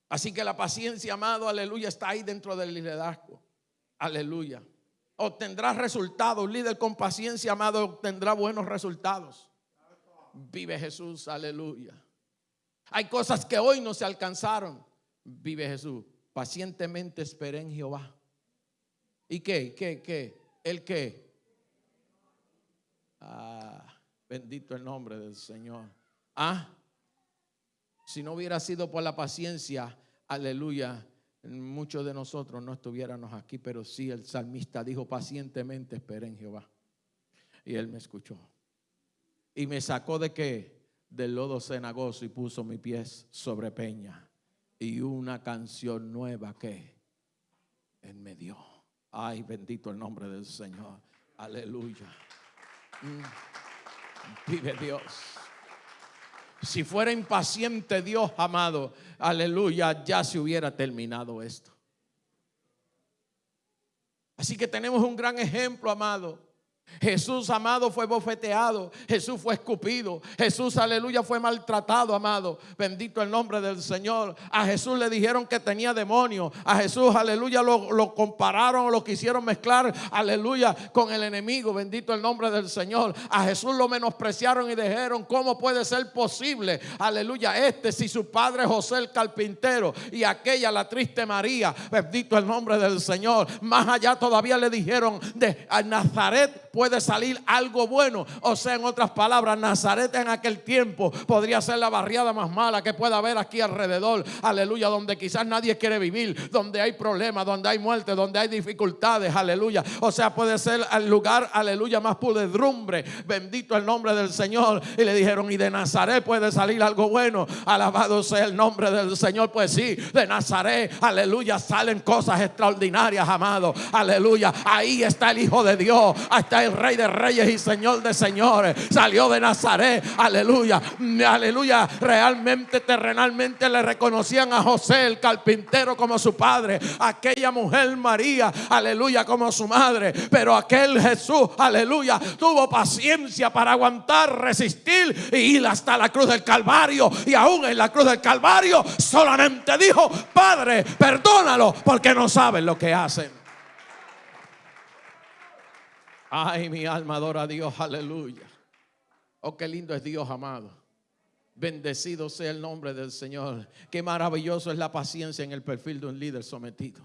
Speaker 3: Así que la paciencia, amado, aleluya, está ahí dentro del liderazgo. Aleluya. Obtendrá resultados. Un líder con paciencia, amado, obtendrá buenos resultados. Vive Jesús, aleluya. Hay cosas que hoy no se alcanzaron. Vive Jesús. Pacientemente esperé en Jehová ¿Y qué? ¿Qué? ¿Qué? ¿El qué? Ah, bendito el nombre del Señor. Ah, si no hubiera sido por la paciencia, aleluya, muchos de nosotros no estuviéramos aquí, pero sí el salmista dijo pacientemente, esperé en Jehová. Y él me escuchó. Y me sacó de qué? Del lodo cenagoso y puso mis pies sobre peña. Y una canción nueva que él me dio. Ay, bendito el nombre del Señor. Aleluya. Mm. Vive Dios. Si fuera impaciente Dios, amado, aleluya, ya se hubiera terminado esto. Así que tenemos un gran ejemplo, amado. Jesús, amado, fue bofeteado. Jesús fue escupido. Jesús, aleluya, fue maltratado, amado. Bendito el nombre del Señor. A Jesús le dijeron que tenía demonio. A Jesús, aleluya, lo, lo compararon, lo quisieron mezclar, aleluya, con el enemigo. Bendito el nombre del Señor. A Jesús lo menospreciaron y dijeron, ¿cómo puede ser posible? Aleluya, este si su padre José el carpintero y aquella la triste María. Bendito el nombre del Señor. Más allá todavía le dijeron de Nazaret puede salir algo bueno. O sea, en otras palabras, Nazaret en aquel tiempo podría ser la barriada más mala que pueda haber aquí alrededor. Aleluya, donde quizás nadie quiere vivir, donde hay problemas, donde hay muerte, donde hay dificultades. Aleluya. O sea, puede ser el lugar, aleluya, más pudedrumbre. Bendito el nombre del Señor. Y le dijeron, y de Nazaret puede salir algo bueno. Alabado sea el nombre del Señor. Pues sí, de Nazaret, aleluya, salen cosas extraordinarias, amado. Aleluya. Ahí está el Hijo de Dios. Ahí Rey de Reyes y Señor de Señores. Salió de Nazaret. Aleluya. Aleluya. Realmente, terrenalmente le reconocían a José, el carpintero, como su padre. Aquella mujer María. Aleluya, como su madre. Pero aquel Jesús, aleluya, tuvo paciencia para aguantar, resistir y ir hasta la cruz del Calvario. Y aún en la cruz del Calvario solamente dijo, Padre, perdónalo porque no saben lo que hacen. Ay, mi alma adora a Dios, aleluya. Oh, qué lindo es Dios, amado. Bendecido sea el nombre del Señor. Qué maravilloso es la paciencia en el perfil de un líder sometido.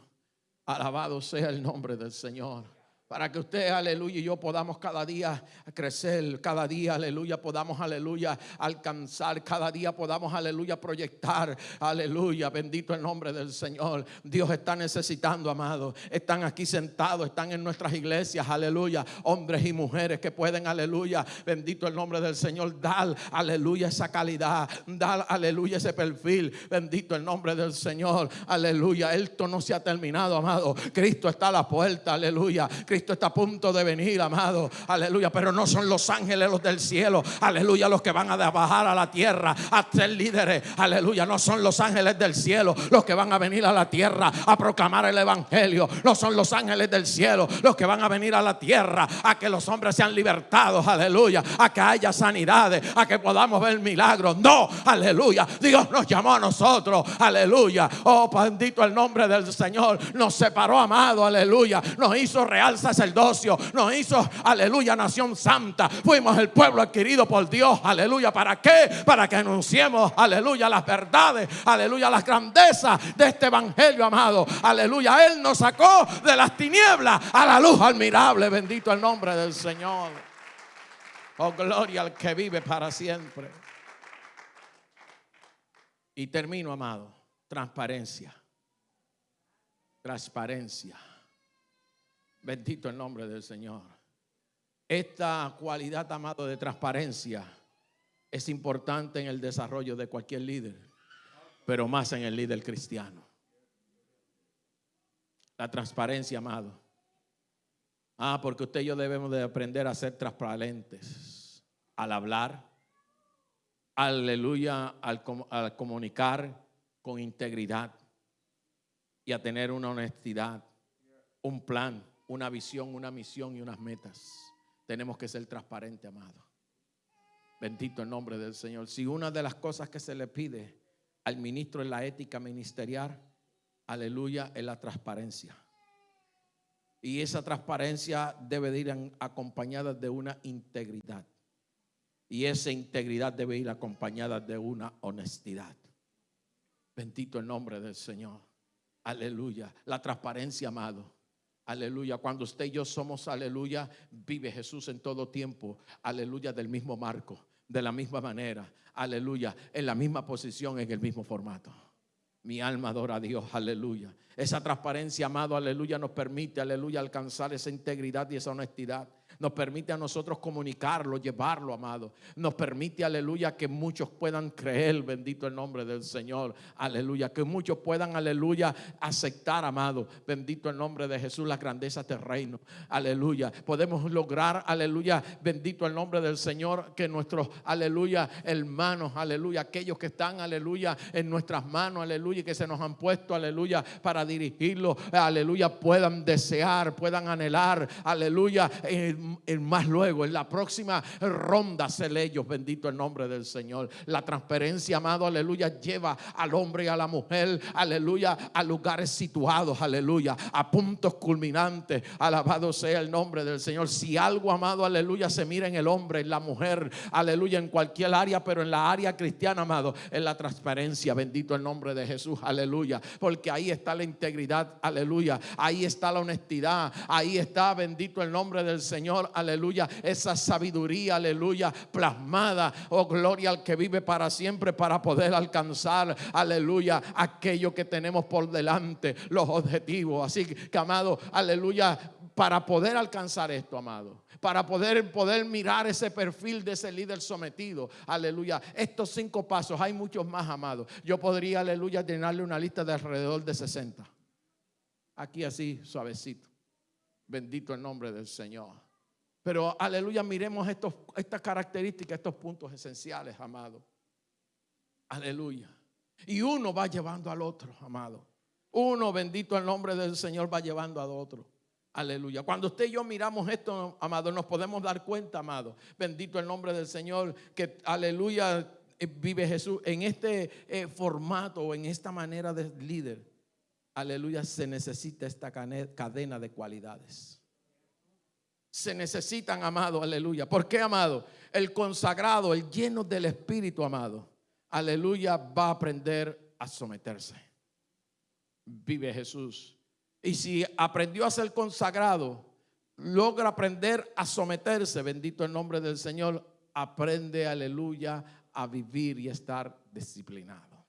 Speaker 3: Alabado sea el nombre del Señor para que usted, aleluya, y yo podamos cada día crecer, cada día, aleluya, podamos, aleluya, alcanzar, cada día podamos, aleluya, proyectar, aleluya, bendito el nombre del Señor. Dios está necesitando, amado, están aquí sentados, están en nuestras iglesias, aleluya, hombres y mujeres que pueden, aleluya, bendito el nombre del Señor, dar, aleluya, esa calidad, dar, aleluya, ese perfil, bendito el nombre del Señor, aleluya, esto no se ha terminado, amado, Cristo está a la puerta, aleluya, está a punto de venir, amado. Aleluya. Pero no son los ángeles los del cielo. Aleluya. Los que van a bajar a la tierra a ser líderes. Aleluya. No son los ángeles del cielo los que van a venir a la tierra a proclamar el evangelio. No son los ángeles del cielo los que van a venir a la tierra a que los hombres sean libertados. Aleluya. A que haya sanidades. A que podamos ver milagros. No. Aleluya. Dios nos llamó a nosotros. Aleluya. Oh, bendito el nombre del Señor. Nos separó, amado. Aleluya. Nos hizo real sacerdocio, nos hizo, aleluya, nación santa. Fuimos el pueblo adquirido por Dios, aleluya. ¿Para qué? Para que anunciemos, aleluya, las verdades, aleluya, las grandezas de este evangelio, amado. Aleluya, Él nos sacó de las tinieblas a la luz admirable. Bendito el nombre del Señor. Oh, gloria al que vive para siempre. Y termino, amado. Transparencia. Transparencia. Bendito el nombre del Señor. Esta cualidad, amado, de transparencia es importante en el desarrollo de cualquier líder, pero más en el líder cristiano. La transparencia, amado. Ah, porque usted y yo debemos de aprender a ser transparentes al hablar, aleluya, al, al comunicar con integridad y a tener una honestidad, un plan una visión, una misión y unas metas. Tenemos que ser transparentes, amado. Bendito el nombre del Señor. Si una de las cosas que se le pide al ministro en la ética ministerial, aleluya, es la transparencia. Y esa transparencia debe de ir acompañada de una integridad. Y esa integridad debe ir acompañada de una honestidad. Bendito el nombre del Señor. Aleluya. La transparencia, amado Aleluya. Cuando usted y yo somos, aleluya, vive Jesús en todo tiempo. Aleluya, del mismo marco, de la misma manera. Aleluya, en la misma posición, en el mismo formato. Mi alma adora a Dios, aleluya. Esa transparencia, amado, aleluya, nos permite, aleluya, alcanzar esa integridad y esa honestidad nos permite a nosotros comunicarlo, llevarlo, amado. Nos permite, aleluya, que muchos puedan creer, bendito el nombre del Señor, aleluya. Que muchos puedan, aleluya, aceptar, amado, bendito el nombre de Jesús, la grandeza del reino, aleluya. Podemos lograr, aleluya, bendito el nombre del Señor, que nuestros, aleluya, hermanos, aleluya, aquellos que están, aleluya, en nuestras manos, aleluya, y que se nos han puesto, aleluya, para dirigirlo, aleluya, puedan desear, puedan anhelar, aleluya, en más luego, en la próxima ronda ser ellos, bendito el nombre del Señor. La transparencia, amado, aleluya, lleva al hombre y a la mujer, aleluya, a lugares situados, aleluya, a puntos culminantes. Alabado sea el nombre del Señor. Si algo, amado, aleluya, se mira en el hombre, en la mujer, aleluya, en cualquier área, pero en la área cristiana, amado, en la transparencia, bendito el nombre de Jesús, aleluya, porque ahí está la integridad, aleluya, ahí está la honestidad, ahí está, bendito el nombre del Señor aleluya, esa sabiduría, aleluya, plasmada, oh gloria al que vive para siempre para poder alcanzar, aleluya, aquello que tenemos por delante, los objetivos. Así que, amado, aleluya, para poder alcanzar esto, amado, para poder, poder mirar ese perfil de ese líder sometido. Aleluya. Estos cinco pasos, hay muchos más, amados. Yo podría, aleluya, llenarle una lista de alrededor de 60. Aquí así, suavecito. Bendito el nombre del Señor. Pero aleluya, miremos estos, estas características, estos puntos esenciales, amado. Aleluya. Y uno va llevando al otro, amado. Uno, bendito el nombre del Señor, va llevando al otro. Aleluya. Cuando usted y yo miramos esto, amado, nos podemos dar cuenta, amado. Bendito el nombre del Señor, que aleluya eh, vive Jesús en este eh, formato o en esta manera de líder. Aleluya, se necesita esta cadena de cualidades se necesitan, amado, aleluya. ¿Por qué, amado? El consagrado, el lleno del Espíritu, amado, aleluya, va a aprender a someterse. Vive Jesús. Y si aprendió a ser consagrado, logra aprender a someterse, bendito el nombre del Señor, aprende, aleluya, a vivir y estar disciplinado.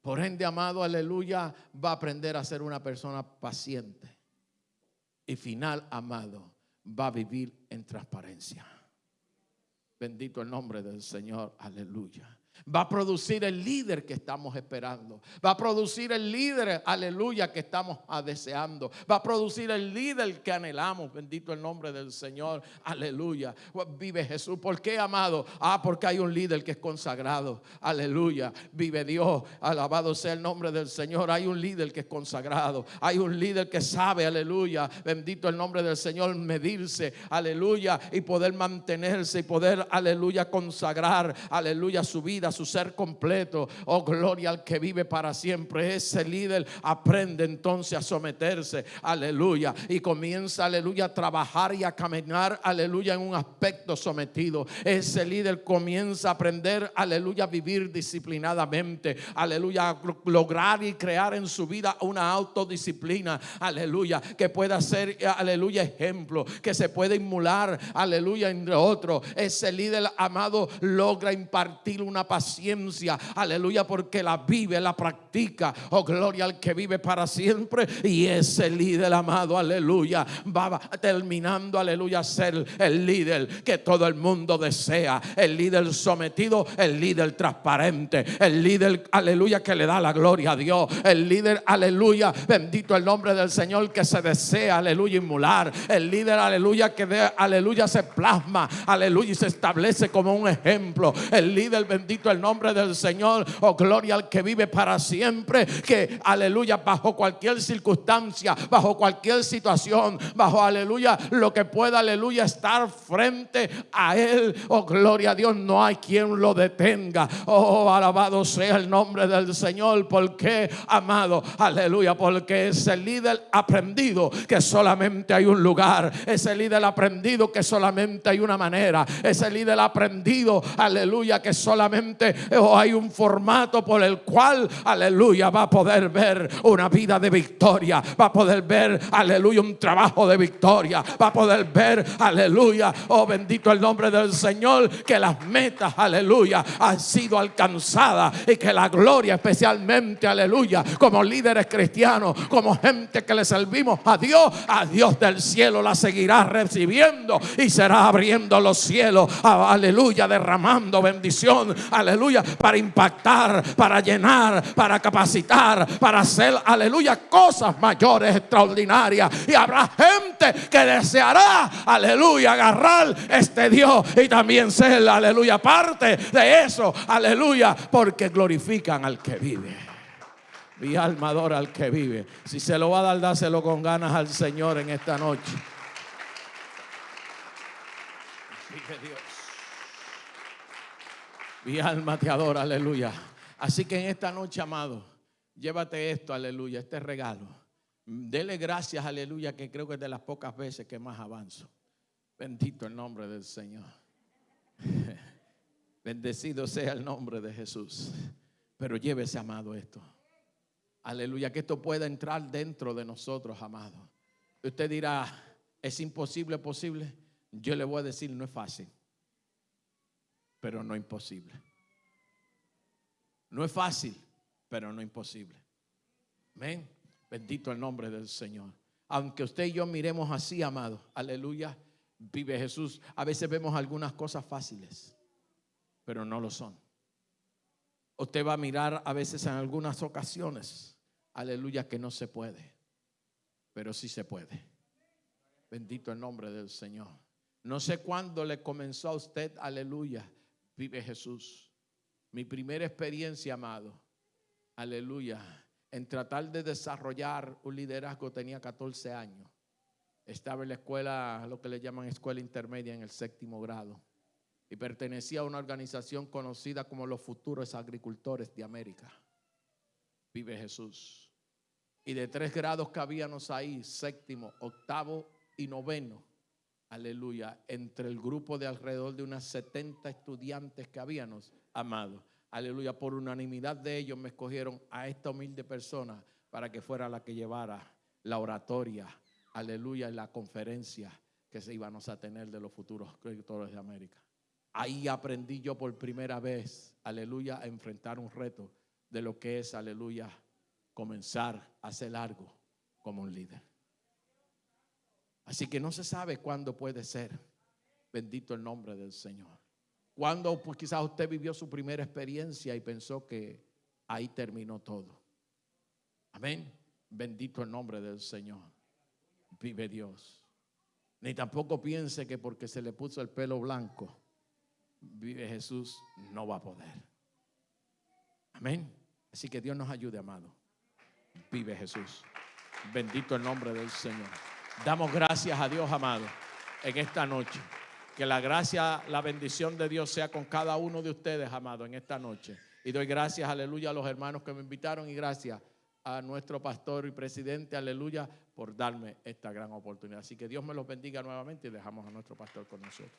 Speaker 3: Por ende, amado, aleluya, va a aprender a ser una persona paciente y final amado va a vivir en transparencia. Bendito el nombre del Señor, aleluya va a producir el líder que estamos esperando. Va a producir el líder, aleluya, que estamos deseando. Va a producir el líder que anhelamos. Bendito el nombre del Señor, aleluya. Vive Jesús. ¿Por qué, amado? Ah, porque hay un líder que es consagrado. Aleluya. Vive Dios. Alabado sea el nombre del Señor. Hay un líder que es consagrado. Hay un líder que sabe, aleluya. Bendito el nombre del Señor, medirse, aleluya, y poder mantenerse y poder, aleluya, consagrar, aleluya, su vida su ser completo. Oh, gloria al que vive para siempre. Ese líder aprende entonces a someterse, aleluya, y comienza, aleluya, a trabajar y a caminar, aleluya, en un aspecto sometido. Ese líder comienza a aprender, aleluya, a vivir disciplinadamente, aleluya, a lograr y crear en su vida una autodisciplina, aleluya, que pueda ser, aleluya, ejemplo, que se puede inmular, aleluya, entre otros. Ese líder amado logra impartir una paciencia, aleluya, porque la vive, la practica. Oh, gloria al que vive para siempre. Y ese líder amado, aleluya, va terminando, aleluya, ser el líder que todo el mundo desea. El líder sometido, el líder transparente, el líder, aleluya, que le da la gloria a Dios. El líder, aleluya, bendito el nombre del Señor que se desea, aleluya, inmular. El líder, aleluya, que de, aleluya, se plasma, aleluya, y se establece como un ejemplo. El líder, bendito el nombre del Señor. Oh, gloria al que vive para siempre. Que, aleluya, bajo cualquier circunstancia, bajo cualquier situación, bajo, aleluya, lo que pueda, aleluya, estar frente a Él. Oh, gloria a Dios, no hay quien lo detenga. Oh, alabado sea el nombre del Señor. Porque, amado, aleluya, porque ese líder aprendido que solamente hay un lugar. Ese líder aprendido que solamente hay una manera. Ese líder aprendido, aleluya, que solamente o hay un formato por el cual, aleluya, va a poder ver una vida de victoria, va a poder ver, aleluya, un trabajo de victoria, va a poder ver, aleluya, oh bendito el nombre del Señor, que las metas, aleluya, han sido alcanzadas y que la gloria especialmente, aleluya, como líderes cristianos, como gente que le servimos a Dios, a Dios del cielo la seguirá recibiendo y será abriendo los cielos, aleluya, derramando bendición, aleluya, para impactar, para llenar, para capacitar, para hacer, aleluya, cosas mayores, extraordinarias. Y habrá gente que deseará, aleluya, agarrar este Dios y también ser, aleluya, parte de eso, aleluya, porque glorifican al que vive. Mi alma adora al que vive. Si se lo va a dar, dáselo con ganas al Señor en esta noche. Dios. Mi alma te adora, aleluya. Así que en esta noche, amado, llévate esto, aleluya, este regalo. Dele gracias, aleluya, que creo que es de las pocas veces que más avanzo. Bendito el nombre del Señor. Bendecido sea el nombre de Jesús. Pero llévese, amado, esto. Aleluya, que esto pueda entrar dentro de nosotros, amado. Usted dirá, ¿es imposible posible? Yo le voy a decir, no es fácil, pero no imposible. No es fácil, pero no imposible. Amén. Bendito el nombre del Señor. Aunque usted y yo miremos así, amado, aleluya, vive Jesús. A veces vemos algunas cosas fáciles, pero no lo son. Usted va a mirar a veces en algunas ocasiones, aleluya, que no se puede, pero sí se puede. Bendito el nombre del Señor. No sé cuándo le comenzó a usted, aleluya, vive Jesús. Mi primera experiencia, amado, aleluya, en tratar de desarrollar un liderazgo tenía 14 años. Estaba en la escuela, lo que le llaman escuela intermedia en el séptimo grado. Y pertenecía a una organización conocida como los futuros agricultores de América. Vive Jesús. Y de tres grados que habíamos ahí, séptimo, octavo y noveno, aleluya, entre el grupo de alrededor de unas 70 estudiantes que habíamos, amado, aleluya, por unanimidad de ellos me escogieron a esta humilde persona para que fuera la que llevara la oratoria, aleluya, en la conferencia que se íbamos a tener de los futuros escritores de América. Ahí aprendí yo por primera vez, aleluya, a enfrentar un reto de lo que es, aleluya, comenzar a hacer algo como un líder. Así que no se sabe cuándo puede ser. Bendito el nombre del Señor. Cuando pues, quizás usted vivió su primera experiencia y pensó que ahí terminó todo. Amén. Bendito el nombre del Señor. Vive Dios. Ni tampoco piense que porque se le puso el pelo blanco, vive Jesús, no va a poder. Amén. Así que Dios nos ayude, amado. Vive Jesús. Bendito el nombre del Señor. Damos gracias a Dios, amado, en esta noche. Que la gracia, la bendición de Dios sea con cada uno de ustedes, amado, en esta noche. Y doy gracias, aleluya, a los hermanos que me invitaron y gracias a nuestro pastor y presidente, aleluya, por darme esta gran oportunidad. Así que Dios me los bendiga nuevamente y dejamos a nuestro pastor con nosotros.